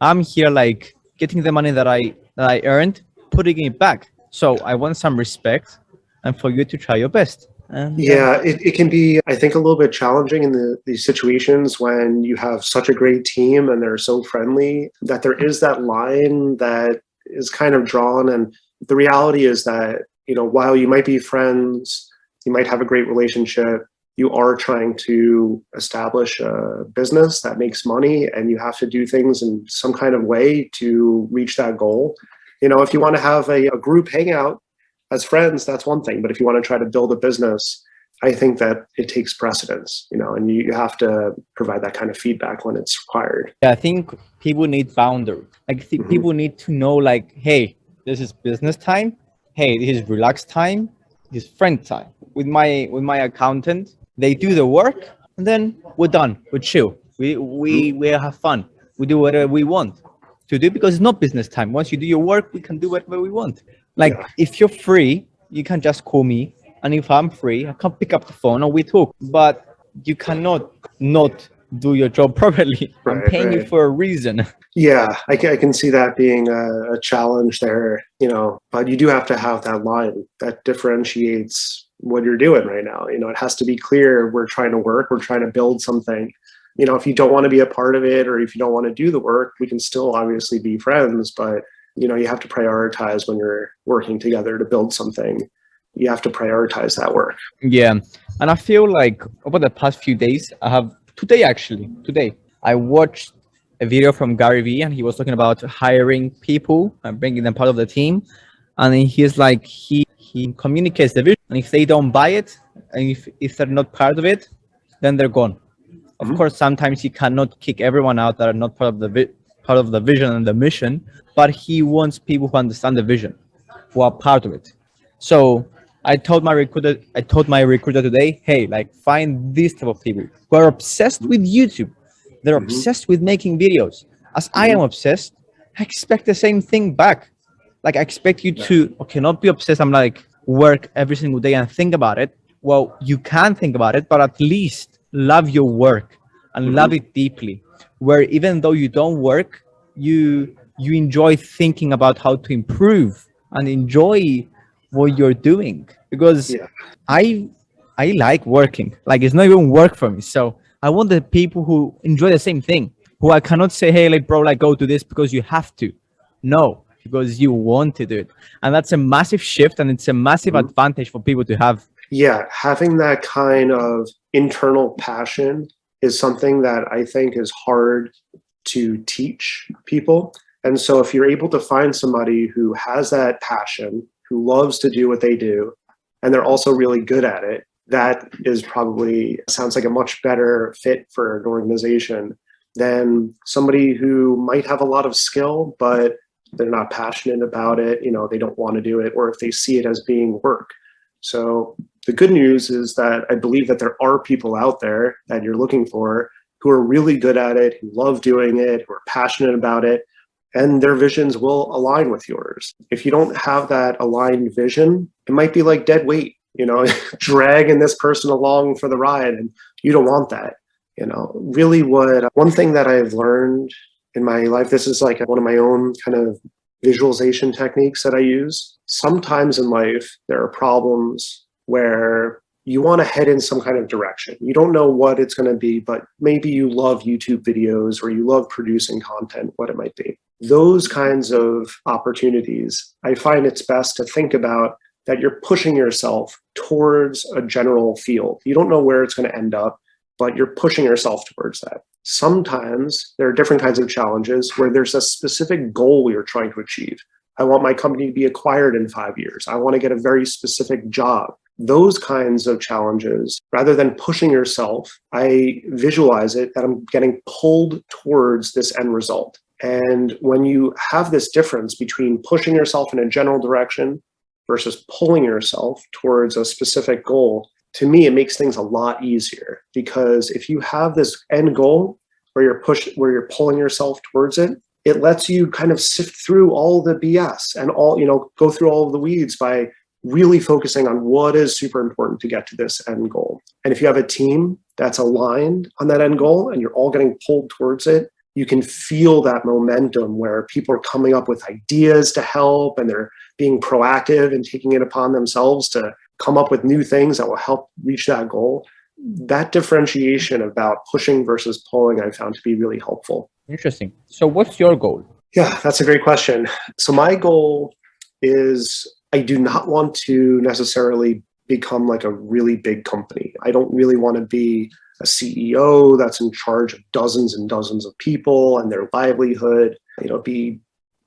i'm here like getting the money that i that i earned putting it back so i want some respect and for you to try your best and, uh, yeah, it, it can be, I think, a little bit challenging in the, these situations when you have such a great team and they're so friendly that there is that line that is kind of drawn. And the reality is that, you know, while you might be friends, you might have a great relationship, you are trying to establish a business that makes money and you have to do things in some kind of way to reach that goal. You know, if you want to have a, a group hangout as friends, that's one thing. But if you want to try to build a business, I think that it takes precedence, you know, and you, you have to provide that kind of feedback when it's required. Yeah, I think people need boundaries. Like mm -hmm. people need to know like, hey, this is business time. Hey, this is relaxed time. This is friend time. With my with my accountant, they do the work and then we're done. We chill. We we we have fun. We do whatever we want to do because it's not business time. Once you do your work we can do whatever we want. Like yeah. if you're free you can just call me. And if i'm free i can pick up the phone and we talk. But you cannot not do your job properly. Right, i'm paying right. you for a reason. Yeah I can, I can see that being a, a challenge there you know. But you do have to have that line that differentiates what you're doing right now. You know, it has to be clear we're trying to work, we're trying to build something. you know, if you don't want to be a part of it or if you don't want to do the work, we can still obviously be friends, but you know, you have to prioritize when you're working together to build something. You have to prioritize that work. Yeah. And I feel like over the past few days, I have today actually, today, I watched a video from Gary Vee and he was talking about hiring people and bringing them part of the team. And he's like, he, he communicates the vision and if they don't buy it and if, if they're not part of it, then they're gone. Of mm -hmm. course, sometimes he cannot kick everyone out that are not part of the part of the vision and the mission, but he wants people who understand the vision, who are part of it. So I told my recruiter, I told my recruiter today, hey, like find this type of people who are obsessed with YouTube. They're mm -hmm. obsessed with making videos. As. I am mm-hmm. obsessed, I expect the same thing back. Like I expect you yeah. to, okay, not be obsessed. I'm like work every single day and think about it. Well, you can think about it, but at least love your work and mm -hmm. love it deeply where even though you don't work you you enjoy thinking about how to improve and enjoy what you're doing because yeah. i i like working like it's not even work for me so i want the people who enjoy the same thing who i cannot say hey like bro like go to this because you have to no because you want to do it and that's a massive shift and it's a massive mm -hmm. advantage for people to have yeah having that kind of internal passion is something that I think is hard to teach people. And so if you're able to find somebody who has that passion, who loves to do what they do, and they're also really good at it, that is probably sounds like a much better fit for an organization than somebody who might have a lot of skill, but they're not passionate about it, you know, they don't want to do it, or if they see it as being work. So the good news is that I believe that there are people out there that you're looking for who are really good at it, who love doing it, who are passionate about it, and their visions will align with yours. If you don't have that aligned vision, it might be like dead weight, you know, dragging this person along for the ride, and you don't want that. You know, really what one thing that I've learned in my life, this is like one of my own kind of visualization techniques that I use. Sometimes in life, there are problems where you want to head in some kind of direction. You don't know what it's going to be, but maybe you love YouTube videos or you love producing content, what it might be. Those kinds of opportunities, I find it's best to think about that you're pushing yourself towards a general field. You don't know where it's going to end up, but you're pushing yourself towards that. Sometimes there are different kinds of challenges where there's a specific goal we are trying to achieve. I want my company to be acquired in five years. I want to get a very specific job those kinds of challenges, rather than pushing yourself, I visualize it that I'm getting pulled towards this end result. And when you have this difference between pushing yourself in a general direction versus pulling yourself towards a specific goal, to me, it makes things a lot easier because if you have this end goal where you're push, where you're pulling yourself towards it, it lets you kind of sift through all the BS and all, you know, go through all the weeds by really focusing on what is super important to get to this end goal. And if you have a team that's aligned on that end goal and you're all getting pulled towards it, you can feel that momentum where people are coming up with ideas to help and they're being proactive and taking it upon themselves to come up with new things that will help reach that goal. That differentiation about pushing versus pulling I found to be really helpful. Interesting. So what's your goal? Yeah, that's a great question. So my goal is I do not want to necessarily become like a really big company. I don't really want to be a CEO that's in charge of dozens and dozens of people and their livelihood, you know, be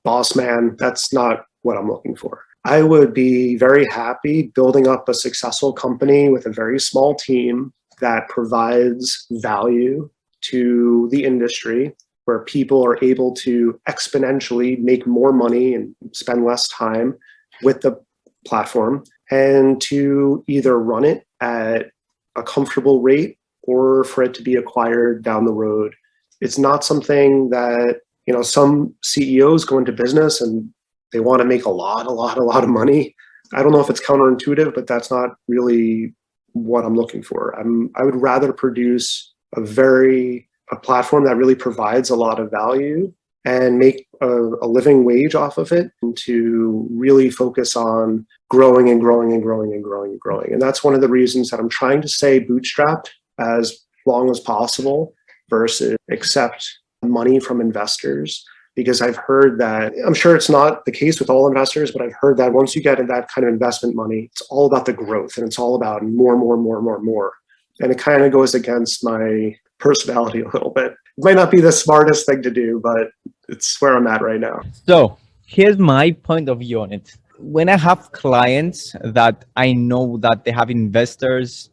boss man. That's not what I'm looking for. I would be very happy building up a successful company with a very small team that provides value to the industry where people are able to exponentially make more money and spend less time with the platform and to either run it at a comfortable rate or for it to be acquired down the road. It's not something that, you know, some CEOs go into business and they want to make a lot, a lot, a lot of money. I don't know if it's counterintuitive, but that's not really what I'm looking for. I'm, I would rather produce a very, a platform that really provides a lot of value and make a, a, living wage off of it and to really focus on growing and growing and growing and growing and growing. And that's one of the reasons that I'm trying to stay bootstrapped as long as possible versus accept money from investors because I've heard that I'm sure it's not the case with all investors, but I've heard that once you get in that kind of investment money, it's all about the growth and it's all about more, more, more, more, more. And it kind of goes against my personality a little bit. It might not be the smartest thing to do, but it's where I'm at right now. So here's my point of view on it. When I have clients that I know that they have investors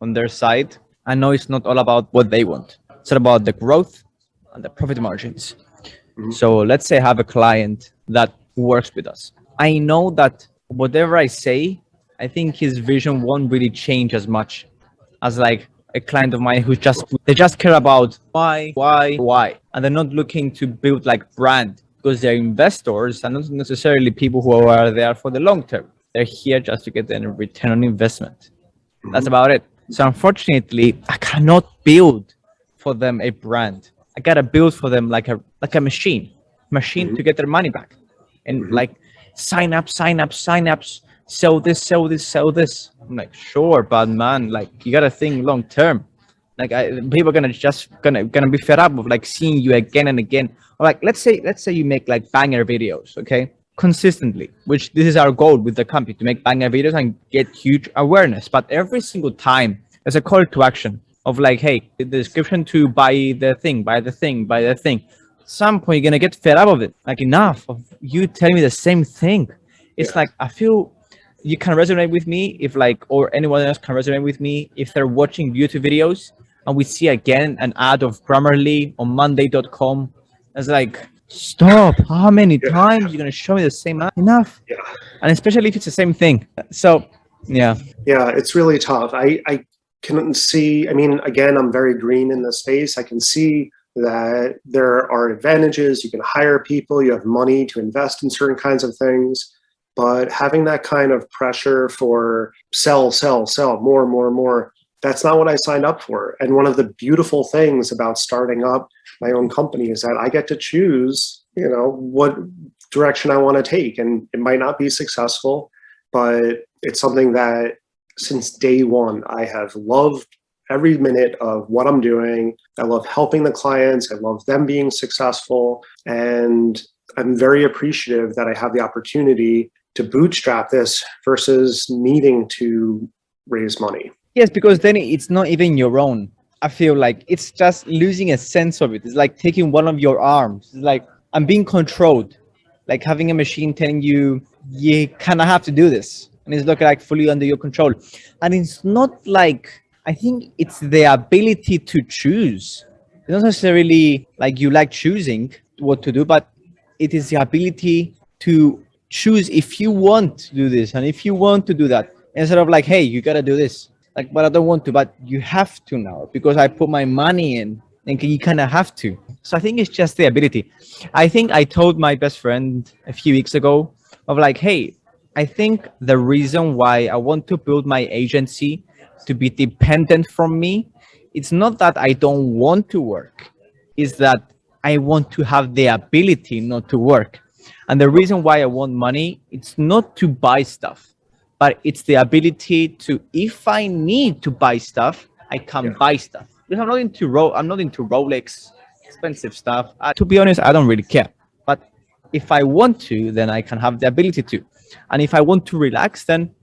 on their side, I know it's not all about what they want. It's about the growth and the profit margins. Mm -hmm. So let's say I have a client that works with us. I know that whatever I say, I think his vision won't really change as much as like a client of mine who just they just care about why why why and they're not looking to build like brand because they're investors and not necessarily people who are there for the long term they're here just to get a return on investment that's mm-hmm. about it so unfortunately i cannot build for them a brand i gotta build for them like a like a machine machine mm -hmm. to get their money back and mm -hmm. like sign up sign up sign ups sell this sell this sell this I'm like, sure, but man, like you gotta think long term. Like I, people are gonna just gonna gonna be fed up of like seeing you again and again. Or like let's say let's say you make like banger videos, okay, consistently. Which this is our goal with the company to make banger videos and get huge awareness. But every single time there's a call to action of like, hey, the description to buy the thing, buy the thing, buy the thing. At some point you're gonna get fed up of it. Like enough of you telling me the same thing. It's yeah. like I feel you can resonate with me if like or anyone else can resonate with me if they're watching youtube videos and we see again an ad of grammarly on monday.com it's like stop how many yeah. times you're going to show me the same ad enough yeah and especially if it's the same thing so yeah yeah it's really tough i i can see i mean again i'm very green in the space i can see that there are advantages you can hire people you have money to invest in certain kinds of things but having that kind of pressure for sell, sell, sell, more, more, more, that's not what I signed up for. And one of the beautiful things about starting up my own company is that I get to choose, you know, what direction I want to take. And it might not be successful, but it's something that since day one, I have loved every minute of what I'm doing. I love helping the clients. I love them being successful. And I'm very appreciative that I have the opportunity to bootstrap this versus needing to raise money. Yes, because then it's not even your own. I feel like it's just losing a sense of it. It's like taking one of your arms. It's like I'm being controlled, like having a machine telling you you kind of have to do this, and it's looking like fully under your control. And it's not like I think it's the ability to choose. It's not necessarily like you like choosing what to do, but it is the ability to choose if you want to do this and if you want to do that instead of like hey you gotta do this like but i don't want to but you have to now because i put my money in and you kind of have to so i think it's just the ability i think i told my best friend a few weeks ago of like hey i think the reason why i want to build my agency to be dependent from me it's not that i don't want to work is that i want to have the ability not to work and the reason why I want money, it's not to buy stuff, but it's the ability to, if I need to buy stuff, I can yeah. buy stuff. Because I'm not into Ro I'm not into Rolex, expensive stuff. Uh, to be honest, I don't really care. But if I want to, then I can have the ability to. And if I want to relax, then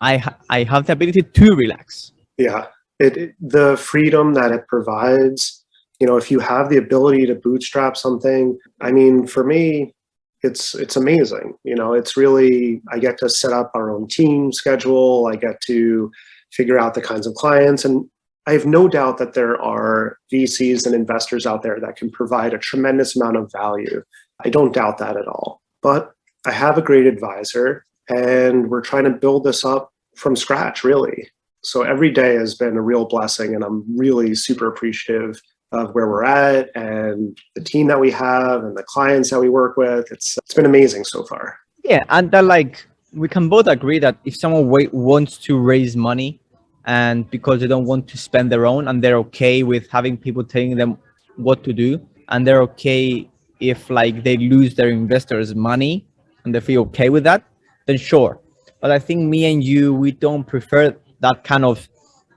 I ha I have the ability to relax. Yeah, it, it the freedom that it provides. You know, if you have the ability to bootstrap something, I mean, for me, it's it's amazing. You know, it's really I get to set up our own team schedule. I get to figure out the kinds of clients, and I have no doubt that there are VCs and investors out there that can provide a tremendous amount of value. I don't doubt that at all. But I have a great advisor, and we're trying to build this up from scratch, really. So every day has been a real blessing, and I'm really super appreciative of where we're at and the team that we have and the clients that we work with. It's it's been amazing so far. Yeah, and that like we can both agree that if someone wants to raise money and because they don't want to spend their own and they're okay with having people telling them what to do and they're okay if like they lose their investors money and they feel okay with that then sure but i think me and you we don't prefer that kind of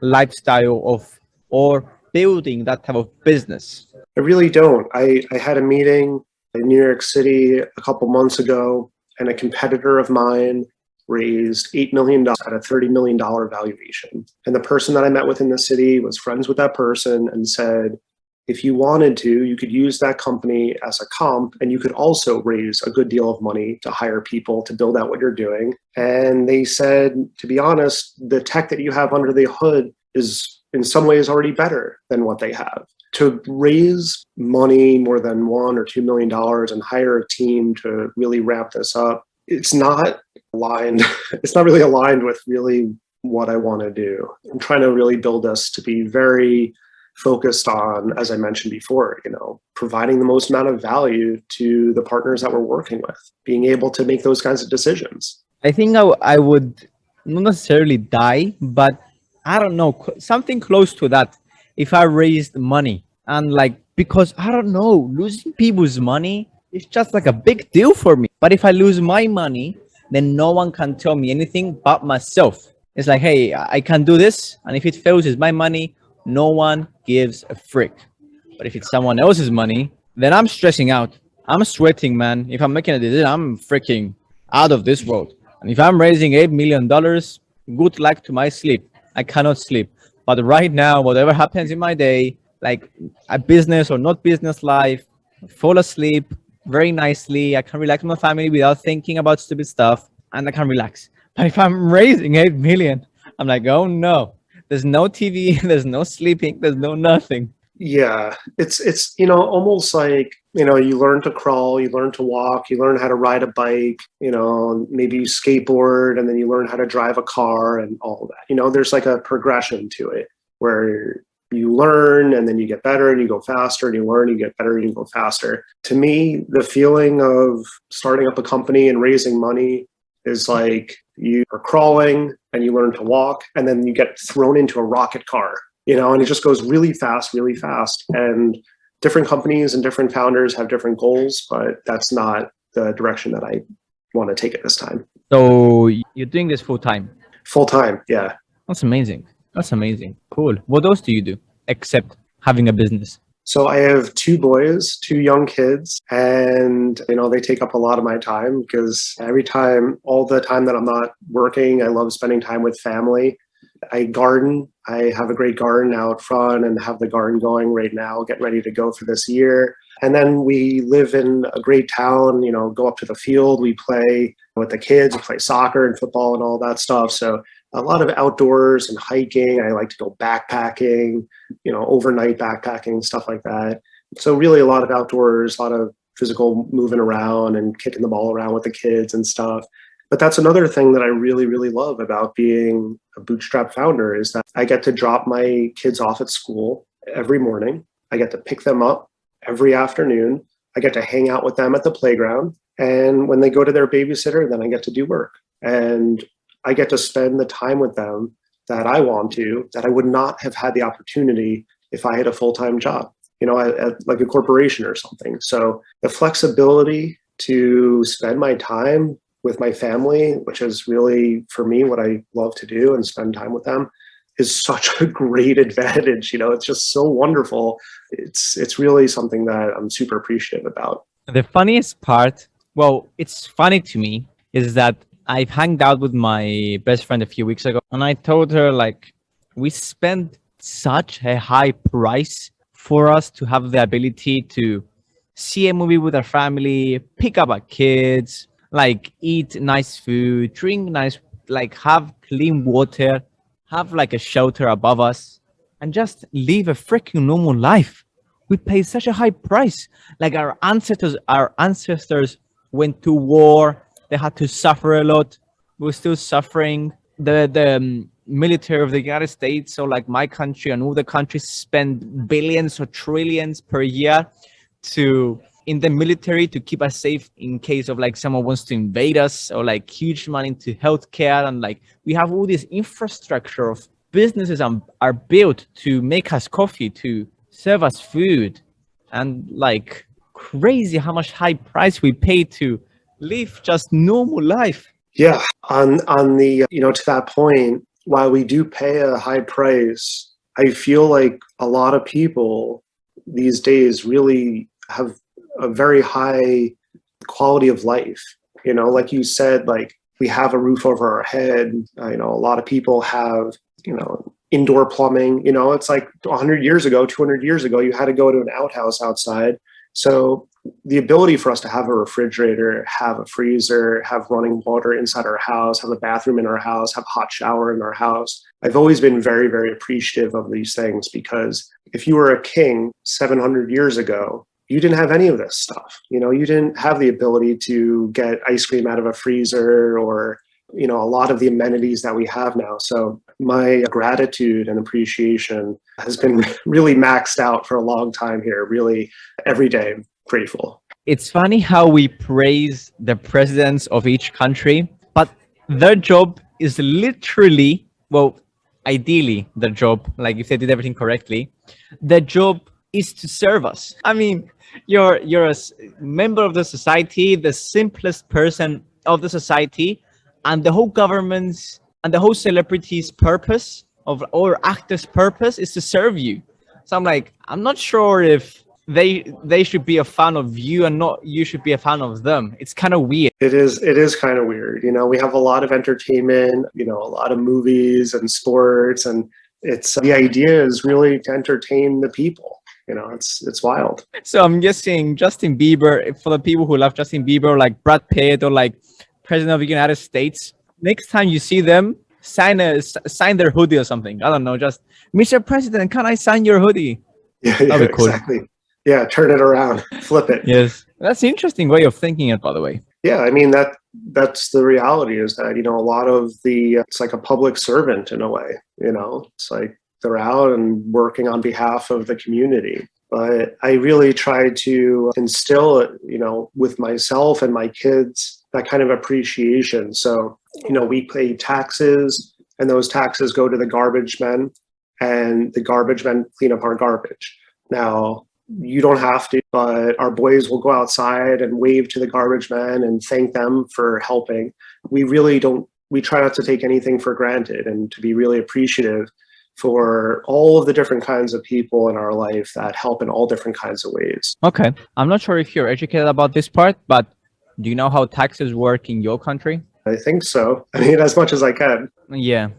lifestyle of or building that type of business? I really don't. I, I had a meeting in New York City a couple months ago, and a competitor of mine raised $8 million at a $30 million valuation. And the person that I met with in the city was friends with that person and said, if you wanted to, you could use that company as a comp and you could also raise a good deal of money to hire people to build out what you're doing. And they said, to be honest, the tech that you have under the hood is in some ways already better than what they have. To raise money more than one or two million dollars and hire a team to really wrap this up, it's not aligned. It's not really aligned with really what I want to do. I'm trying to really build us to be very focused on, as I mentioned before, you know, providing the most amount of value to the partners that we're working with, being able to make those kinds of decisions. I think I, I would not necessarily die, but I don't know, something close to that. If I raised money and like, because I don't know, losing people's money is just like a big deal for me. But if I lose my money, then no one can tell me anything but myself. It's like, hey, I can do this. And if it fails, it's my money no one gives a frick. But if it's someone else's money, then I'm stressing out. I'm sweating, man. If I'm making a decision, I'm freaking out of this world. And if I'm raising $8 million, good luck to my sleep. I cannot sleep. But right now, whatever happens in my day, like a business or not business life, fall asleep very nicely. I can relax with my family without thinking about stupid stuff and I can relax. But if I'm raising 8 million, I'm like, oh no, there's no TV, there's no sleeping, there's no nothing. Yeah, it's it's you know almost like you know you learn to crawl, you learn to walk, you learn how to ride a bike, you know maybe you skateboard, and then you learn how to drive a car and all that. You know, there's like a progression to it where you learn and then you get better and you go faster and you learn, and you get better and you go faster. To me, the feeling of starting up a company and raising money is like you are crawling and you learn to walk and then you get thrown into a rocket car you know and it just goes really fast really fast. And different companies and different founders have different goals but that's not the direction that i want to take it this time. So you're doing this full time full time yeah. That's amazing. That's amazing. Cool. What else do you do except having a business so I have two boys, two young kids, and you know they take up a lot of my time because every time, all the time that I'm not working, I love spending time with family. I garden. I have a great garden out front and have the garden going right now, getting ready to go for this year. And then we live in a great town, you know, go up to the field, we play with the kids, we play soccer and football and all that stuff. So a lot of outdoors and hiking. I like to go backpacking, you know, overnight backpacking, stuff like that. So really a lot of outdoors, a lot of physical moving around and kicking the ball around with the kids and stuff. But that's another thing that I really, really love about being a bootstrap founder is that I get to drop my kids off at school every morning. I get to pick them up every afternoon. I get to hang out with them at the playground. And when they go to their babysitter, then I get to do work. And I get to spend the time with them that I want to, that I would not have had the opportunity if I had a full-time job, you know, at, at like a corporation or something. So the flexibility to spend my time with my family, which is really for me what I love to do and spend time with them, is such a great advantage. You know, it's just so wonderful. It's it's really something that I'm super appreciative about. The funniest part, well, it's funny to me, is that I've hanged out with my best friend a few weeks ago and I told her like, we spent such a high price for us to have the ability to see a movie with our family, pick up our kids, like eat nice food, drink nice, like have clean water, have like a shelter above us and just live a freaking normal life. We pay such a high price. Like our ancestors, our ancestors went to war, they had to suffer a lot. We're still suffering. The the um, military of the United States, so like my country and all the countries spend billions or trillions per year to in the military to keep us safe in case of like someone wants to invade us or like huge money into healthcare and like we have all this infrastructure of businesses and are built to make us coffee to serve us food and like crazy how much high price we pay to live just normal life. Yeah, on on the you know to that point, while we do pay a high price, I feel like a lot of people these days really have a very high quality of life. You know, like you said, like we have a roof over our head. Uh, you know, a lot of people have, you know, indoor plumbing. You know, it's like 100 years ago, 200 years ago, you had to go to an outhouse outside. So the ability for us to have a refrigerator, have a freezer, have running water inside our house, have a bathroom in our house, have a hot shower in our house. I've always been very, very appreciative of these things because if you were a king 700 years ago, you didn't have any of this stuff. You know, you didn't have the ability to get ice cream out of a freezer or, you know, a lot of the amenities that we have now. So my gratitude and appreciation has been really maxed out for a long time here, really every day grateful. It's funny how we praise the presidents of each country, but their job is literally, well, ideally their job, like if they did everything correctly, their job is to serve us. I mean, you're you're a member of the society, the simplest person of the society, and the whole government's and the whole celebrity's purpose of or actor's purpose is to serve you. So I'm like, I'm not sure if they they should be a fan of you and not you should be a fan of them. It's kind of weird. It is it is kind of weird you know? We have a lot of entertainment you know a lot of movies and sports and it's the idea is really to entertain the people you know? It's it's wild. So i'm guessing justin bieber for the people who love justin bieber like brad pitt or like president of the united states next time you see them sign a sign their hoodie or something. I don't know just mr president can i sign your hoodie? Yeah, yeah cool. exactly yeah turn it around flip it. Yes. That's an interesting way of thinking it by the way. Yeah i mean that that's the reality is that you know a lot of the it's like a public servant in a way you know? It's like they're out and working on behalf of the community. But i really try to instill it, you know with myself and my kids that kind of appreciation. So you know we pay taxes and those taxes go to the garbage men and the garbage men clean up our garbage. Now you don't have to, but our boys will go outside and wave to the garbage men and thank them for helping. We really don't, we try not to take anything for granted and to be really appreciative for all of the different kinds of people in our life that help in all different kinds of ways. Okay. I'm not sure if you're educated about this part, but do you know how taxes work in your country? I think so. I mean, as much as I can. Yeah.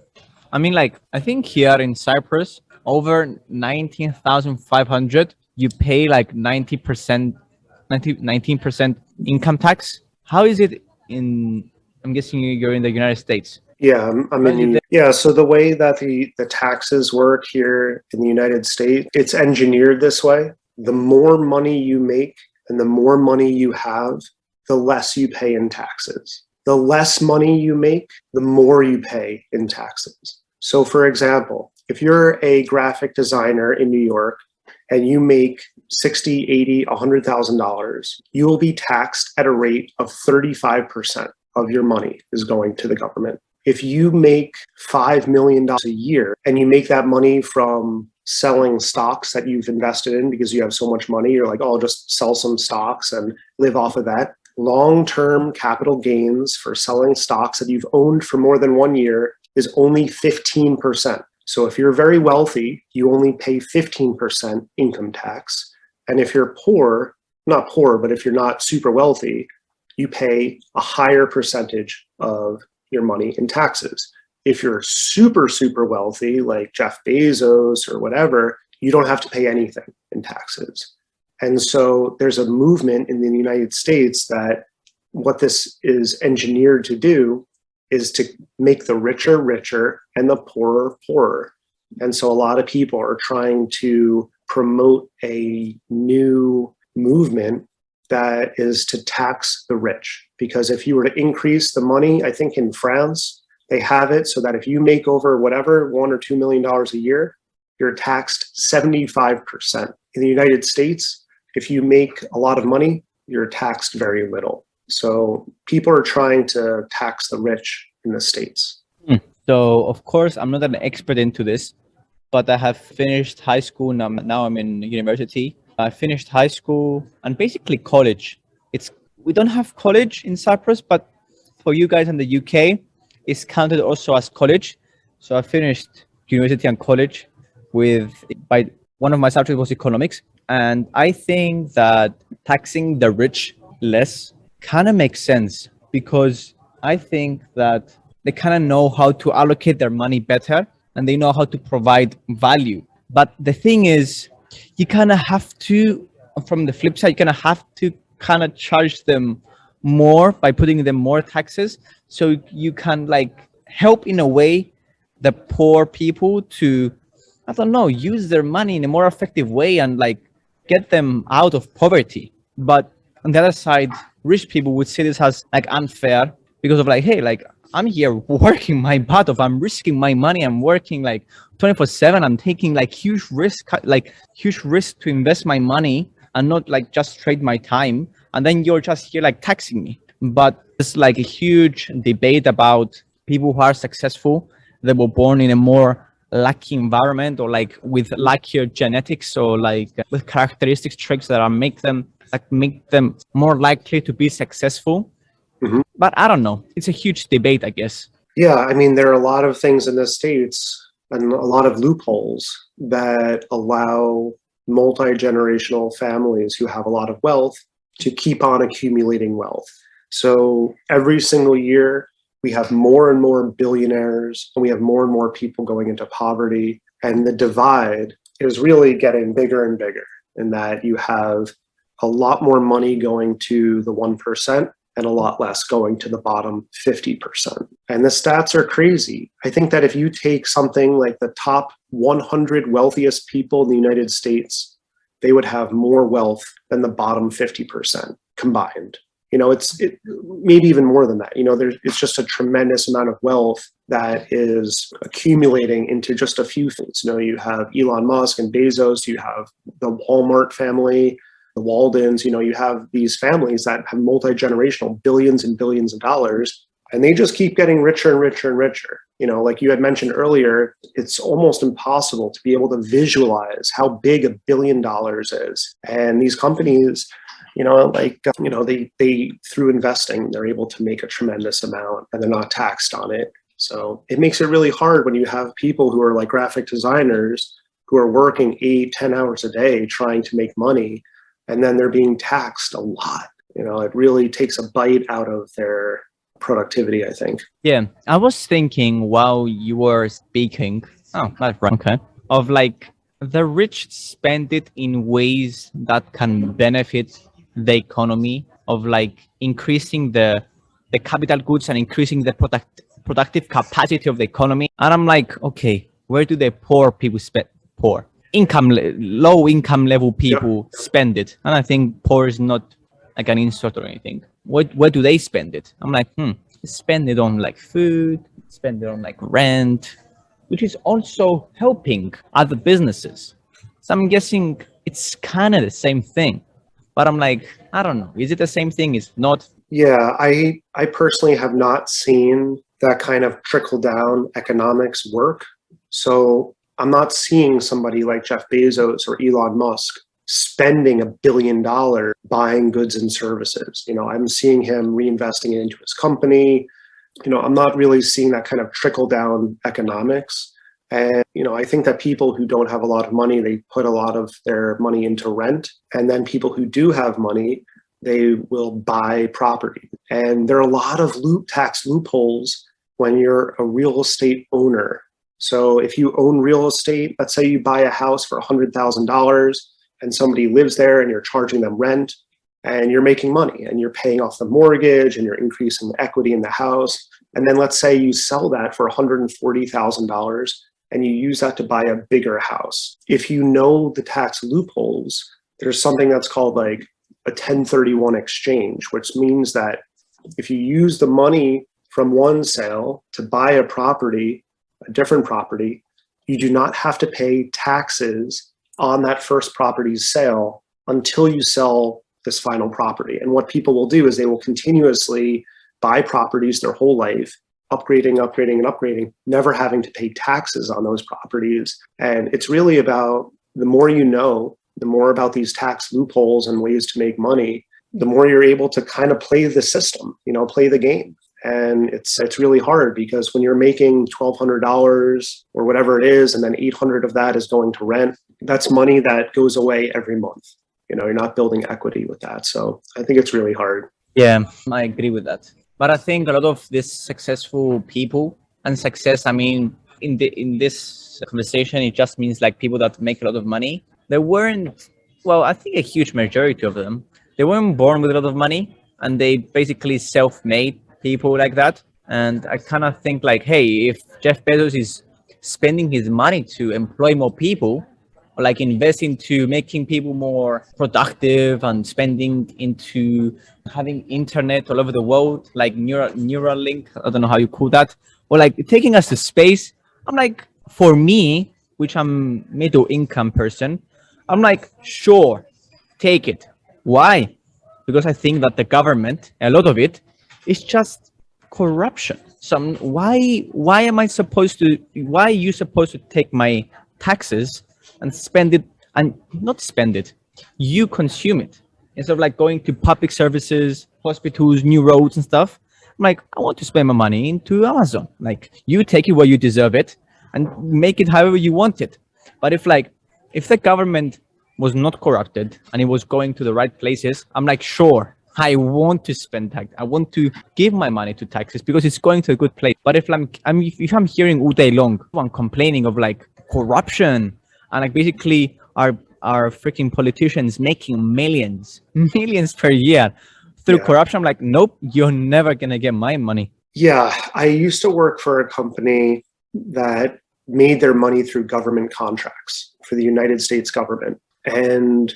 I mean, like, I think here in Cyprus, over 19,500 you pay like 90%, 90, 19% income tax. How is it in, I'm guessing you're in the United States. Yeah, I mean, yeah. So the way that the, the taxes work here in the United States, it's engineered this way. The more money you make and the more money you have, the less you pay in taxes. The less money you make, the more you pay in taxes. So for example, if you're a graphic designer in New York and you make 60, 80, $100,000, you will be taxed at a rate of 35% of your money is going to the government. If you make $5 million a year and you make that money from selling stocks that you've invested in because you have so much money, you're like, oh, I'll just sell some stocks and live off of that. Long-term capital gains for selling stocks that you've owned for more than one year is only 15%. So if you're very wealthy, you only pay 15% income tax. And if you're poor, not poor, but if you're not super wealthy, you pay a higher percentage of your money in taxes. If you're super, super wealthy, like Jeff Bezos or whatever, you don't have to pay anything in taxes. And so there's a movement in the United States that what this is engineered to do is to make the richer richer and the poorer poorer. And so a lot of people are trying to promote a new movement that is to tax the rich. Because if you were to increase the money, I think in France, they have it so that if you make over whatever, one or $2 million a year, you're taxed 75%. In the United States, if you make a lot of money, you're taxed very little. So people are trying to tax the rich in the States. Hmm. So of course, I'm not an expert into this, but I have finished high school. Now, now I'm in university. I finished high school and basically college. It's We don't have college in Cyprus, but for you guys in the UK, it's counted also as college. So I finished university and college with by one of my subjects was economics. And I think that taxing the rich less kind of makes sense because I think that they kind of know how to allocate their money better and they know how to provide value. But the thing is, you kind of have to, from the flip side, you kind of have to kind of charge them more by putting them more taxes. So you can like help in a way the poor people to, I don't know, use their money in a more effective way and like get them out of poverty. But on the other side, rich people would see this as like unfair because of like, hey, like I'm here working my butt off. I'm risking my money. I'm working like 24 seven. I'm taking like huge risk, like huge risk to invest my money and not like just trade my time. And then you're just here like taxing me. But it's like a huge debate about people who are successful. They were born in a more lucky environment or like with luckier genetics or like with characteristics traits that are make them like make them more likely to be successful Mm -hmm. But I don't know. It's a huge debate, I guess. Yeah, I mean, there are a lot of things in the States and a lot of loopholes that allow multi-generational families who have a lot of wealth to keep on accumulating wealth. So every single year, we have more and more billionaires, and we have more and more people going into poverty. And the divide is really getting bigger and bigger in that you have a lot more money going to the 1% and a lot less going to the bottom 50%. And the stats are crazy. I think that if you take something like the top 100 wealthiest people in the United States, they would have more wealth than the bottom 50% combined. You know, it's it, maybe even more than that. You know, there's it's just a tremendous amount of wealth that is accumulating into just a few things. You know, you have Elon Musk and Bezos, you have the Walmart family, the Waltons, you know, you have these families that have multi-generational billions and billions of dollars, and they just keep getting richer and richer and richer. You know, like you had mentioned earlier, it's almost impossible to be able to visualize how big a billion dollars is. And these companies, you know, like, um, you know, they, they, through investing, they're able to make a tremendous amount and they're not taxed on it. So it makes it really hard when you have people who are like graphic designers who are working eight, ten hours a day trying to make money and then they're being taxed a lot. You know, it really takes a bite out of their productivity, I think. Yeah, I was thinking while you were speaking, oh, that's right, okay, of like the rich spend it in ways that can benefit the economy of like increasing the the capital goods and increasing the product productive capacity of the economy. And I'm like, okay, where do the poor people spend poor? income, low income level people yeah. spend it. And I think poor is not like an insult or anything. What, where do they spend it? I'm like, hmm, spend it on like food, spend it on like rent, which is also helping other businesses. So I'm guessing it's kind of the same thing, but I'm like, I don't know. Is it the same thing? Is not? Yeah, I, I personally have not seen that kind of trickle down economics work. So I'm not seeing somebody like Jeff Bezos or Elon Musk spending a billion dollars buying goods and services. You know, I'm seeing him reinvesting it into his company. You know, I'm not really seeing that kind of trickle down economics. And, you know, I think that people who don't have a lot of money, they put a lot of their money into rent. And then people who do have money, they will buy property. And there are a lot of loop tax loopholes when you're a real estate owner so if you own real estate, let's say you buy a house for $100,000 and somebody lives there and you're charging them rent and you're making money and you're paying off the mortgage and you're increasing the equity in the house. And then let's say you sell that for $140,000 and you use that to buy a bigger house. If you know the tax loopholes, there's something that's called like a 1031 exchange, which means that if you use the money from one sale to buy a property a different property, you do not have to pay taxes on that first property's sale until you sell this final property. And what people will do is they will continuously buy properties their whole life, upgrading, upgrading, and upgrading, never having to pay taxes on those properties. And it's really about the more you know, the more about these tax loopholes and ways to make money, the mm-hmm. more you're able to kind of play the system, you know, play the game and it's it's really hard because when you're making $1200 or whatever it is and then 800 of that is going to rent that's money that goes away every month. You know, you're not building equity with that. So I think it's really hard. Yeah, I agree with that. But I think a lot of these successful people and success, I mean, in the in this conversation, it just means like people that make a lot of money. They weren't, well, I think a huge majority of them, they weren't born with a lot of money and they basically self-made people like that. And I kind of think like, hey, if Jeff Bezos is spending his money to employ more people, like invest into making people more productive and spending into having internet all over the world, like neural Neuralink, I don't know how you call that, or like taking us to space. I'm like, for me, which I'm middle income person, I'm like, sure, take it. Why? Because I think that the government, a lot of it, is just corruption. So why why am I supposed to? Why are you supposed to take my taxes and spend it and not spend it? You consume it instead of like going to public services, hospitals, new roads and stuff. I'm like, I want to spend my money into Amazon. Like you take it where you deserve it and make it however you want it. But if like, if the government was not corrupted and it was going to the right places, I'm like, sure, I want to spend tax. I want to give my money to taxes because it's going to a good place. But if I'm, I'm if I'm hearing all day long, I'm complaining of like corruption and like basically our our freaking politicians making millions, millions per year through yeah. corruption. I'm like, nope, you're never gonna get my money. Yeah, I used to work for a company that made their money through government contracts for the United States government. And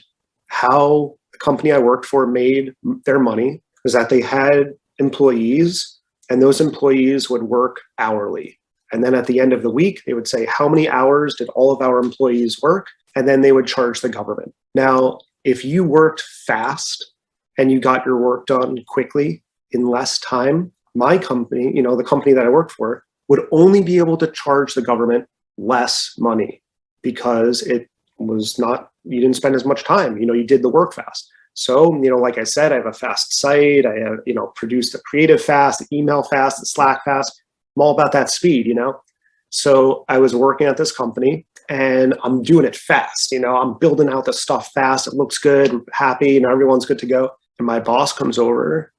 how the company I worked for made their money was that they had employees and those employees would work hourly. And then at the end of the week, they would say, how many hours did all of our employees work? And then they would charge the government. Now, if you worked fast and you got your work done quickly in less time, my company, you know, the company that I worked for, would only be able to charge the government less money because it was not, you didn't spend as much time, you know, you did the work fast. So, you know, like I said, I have a fast site, I have, you know, produced a creative fast, email fast, Slack fast. I'm all about that speed, you know? So I was working at this company and I'm doing it fast, you know, I'm building out the stuff fast. It looks good, happy, and everyone's good to go. And my boss comes over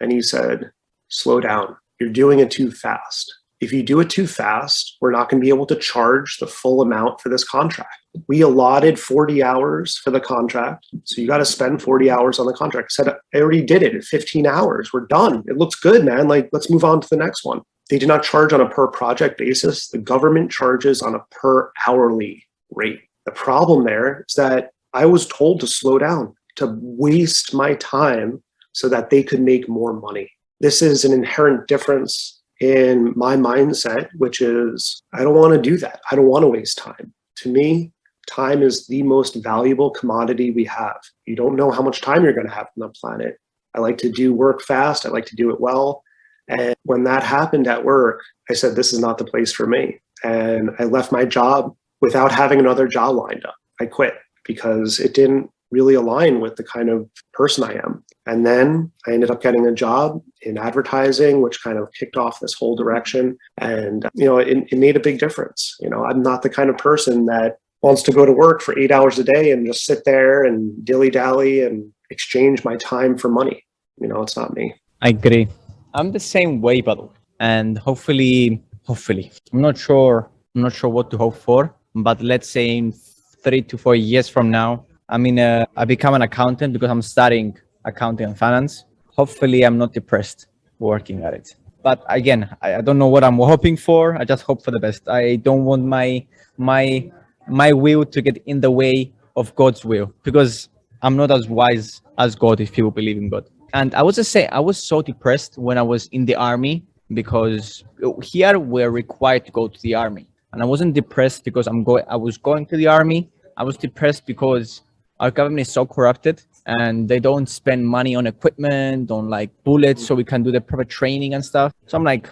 and he said, slow down, you're doing it too fast. If you do it too fast, we're not going to be able to charge the full amount for this contract. We allotted 40 hours for the contract. So you got to spend 40 hours on the contract. I said, I already did it in 15 hours. We're done. It looks good, man. Like, let's move on to the next one. They do not charge on a per project basis. The government charges on a per hourly rate. The problem there is that I was told to slow down, to waste my time so that they could make more money. This is an inherent difference in my mindset, which is I don't want to do that. I don't want to waste time. To me, time is the most valuable commodity we have. You don't know how much time you're going to have on the planet. I like to do work fast. I like to do it well. And when that happened at work, I said, this is not the place for me. And I left my job without having another job lined up. I quit because it didn't really align with the kind of person I am. And then I ended up getting a job in advertising, which kind of kicked off this whole direction. And, you know, it, it made a big difference. You know, I'm not the kind of person that wants to go to work for eight hours a day and just sit there and dilly dally and exchange my time for money. You know, it's not me. I agree. I'm the same way, but and hopefully, hopefully, I'm not sure. I'm not sure what to hope for, but let's say in three to four years from now, I mean, uh, I become an accountant because I'm studying accounting and finance. Hopefully, I'm not depressed working at it. But again, I, I don't know what I'm hoping for. I just hope for the best. I don't want my my my will to get in the way of God's will because I'm not as wise as God if people believe in God. And I was just say I was so depressed when I was in the army because here we're required to go to the army. And I wasn't depressed because I'm going I was going to the army. I was depressed because our government is so corrupted and they don't spend money on equipment, on like bullets so we can do the proper training and stuff. So I'm like,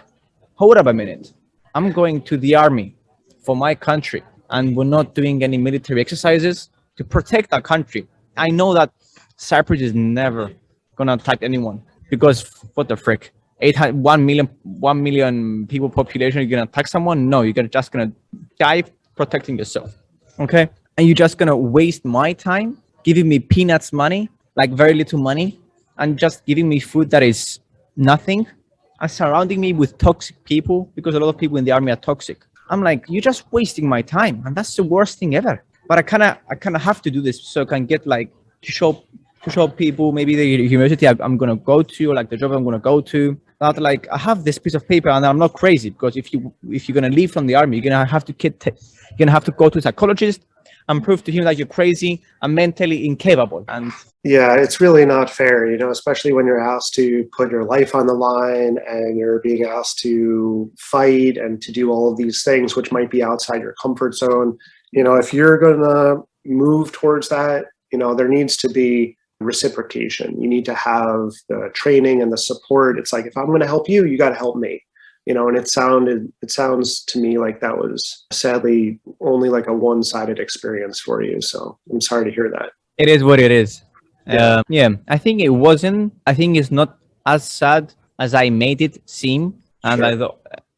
hold up a minute. I'm going to the army for my country and we're not doing any military exercises to protect our country. I know that Cyprus is never gonna attack anyone because what the frick? 800, 1 million, 1 million people population, you're gonna attack someone? No, you're gonna just gonna die protecting yourself. Okay. and you're just gonna waste my time giving me peanuts money, like very little money, and just giving me food that is nothing, and surrounding me with toxic people because a lot of people in the army are toxic. I'm like, you're just wasting my time, and that's the worst thing ever. But I kind of, I kind of have to do this so I can get like to show, show people maybe the university I'm gonna go to, or like the job I'm gonna go to. That like I have this piece of paper and I'm not crazy because if you if you're gonna leave from the army, you're gonna have to get, you're gonna have to go to a psychologist and prove to him that you're crazy and mentally incapable. And yeah, it's really not fair, you know, especially when you're asked to put your life on the line and you're being asked to fight and to do all of these things, which might be outside your comfort zone. You know, if you're going to move towards that, you know, there needs to be reciprocation. You need to have the training and the support. It's like, if I'm going to help you, you got to help me you know, and it sounded, it sounds to me like that was sadly only like a one-sided experience for you. So I'm sorry to hear that. It is what it is. Yeah. Uh, yeah. I think it wasn't, I think it's not as sad as I made it seem. And sure. I don't,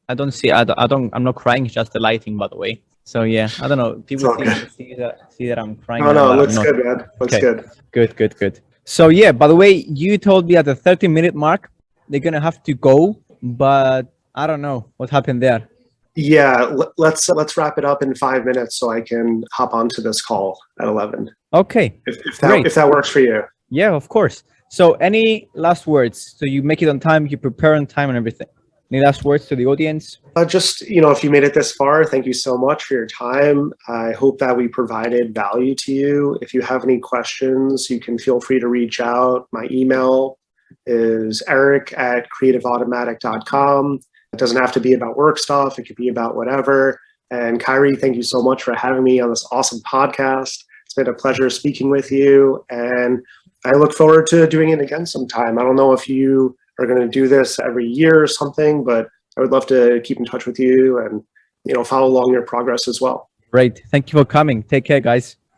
I don't see, I don't, I don't, I'm not crying. It's just the lighting, by the way. So yeah, I don't know. People see, see, that, see that I'm crying. Oh no, looks good, man. Looks okay. good. Good, good, good. So yeah, by the way, you told me at the 30 minute mark, they're going to have to go, but I don't know what happened there. Yeah, let's let's wrap it up in five minutes so I can hop onto this call at 11. Okay. If, if that, Great. if that works for you. Yeah, of course. So any last words? So you make it on time, you prepare on time and everything. Any last words to the audience? Uh, just, you know, if you made it this far, thank you so much for your time. I hope that we provided value to you. If you have any questions, you can feel free to reach out. My email is eric at creativeautomatic.com. It doesn't have to be about work stuff. It could be about whatever. And Kyrie, thank you so much for having me on this awesome podcast. It's been a pleasure speaking with you. And I look forward to doing it again sometime. I don't know if you are going to do this every year or something, but I would love to keep in touch with you and, you know, follow along your progress as well. Great. Thank you for coming. Take care, guys.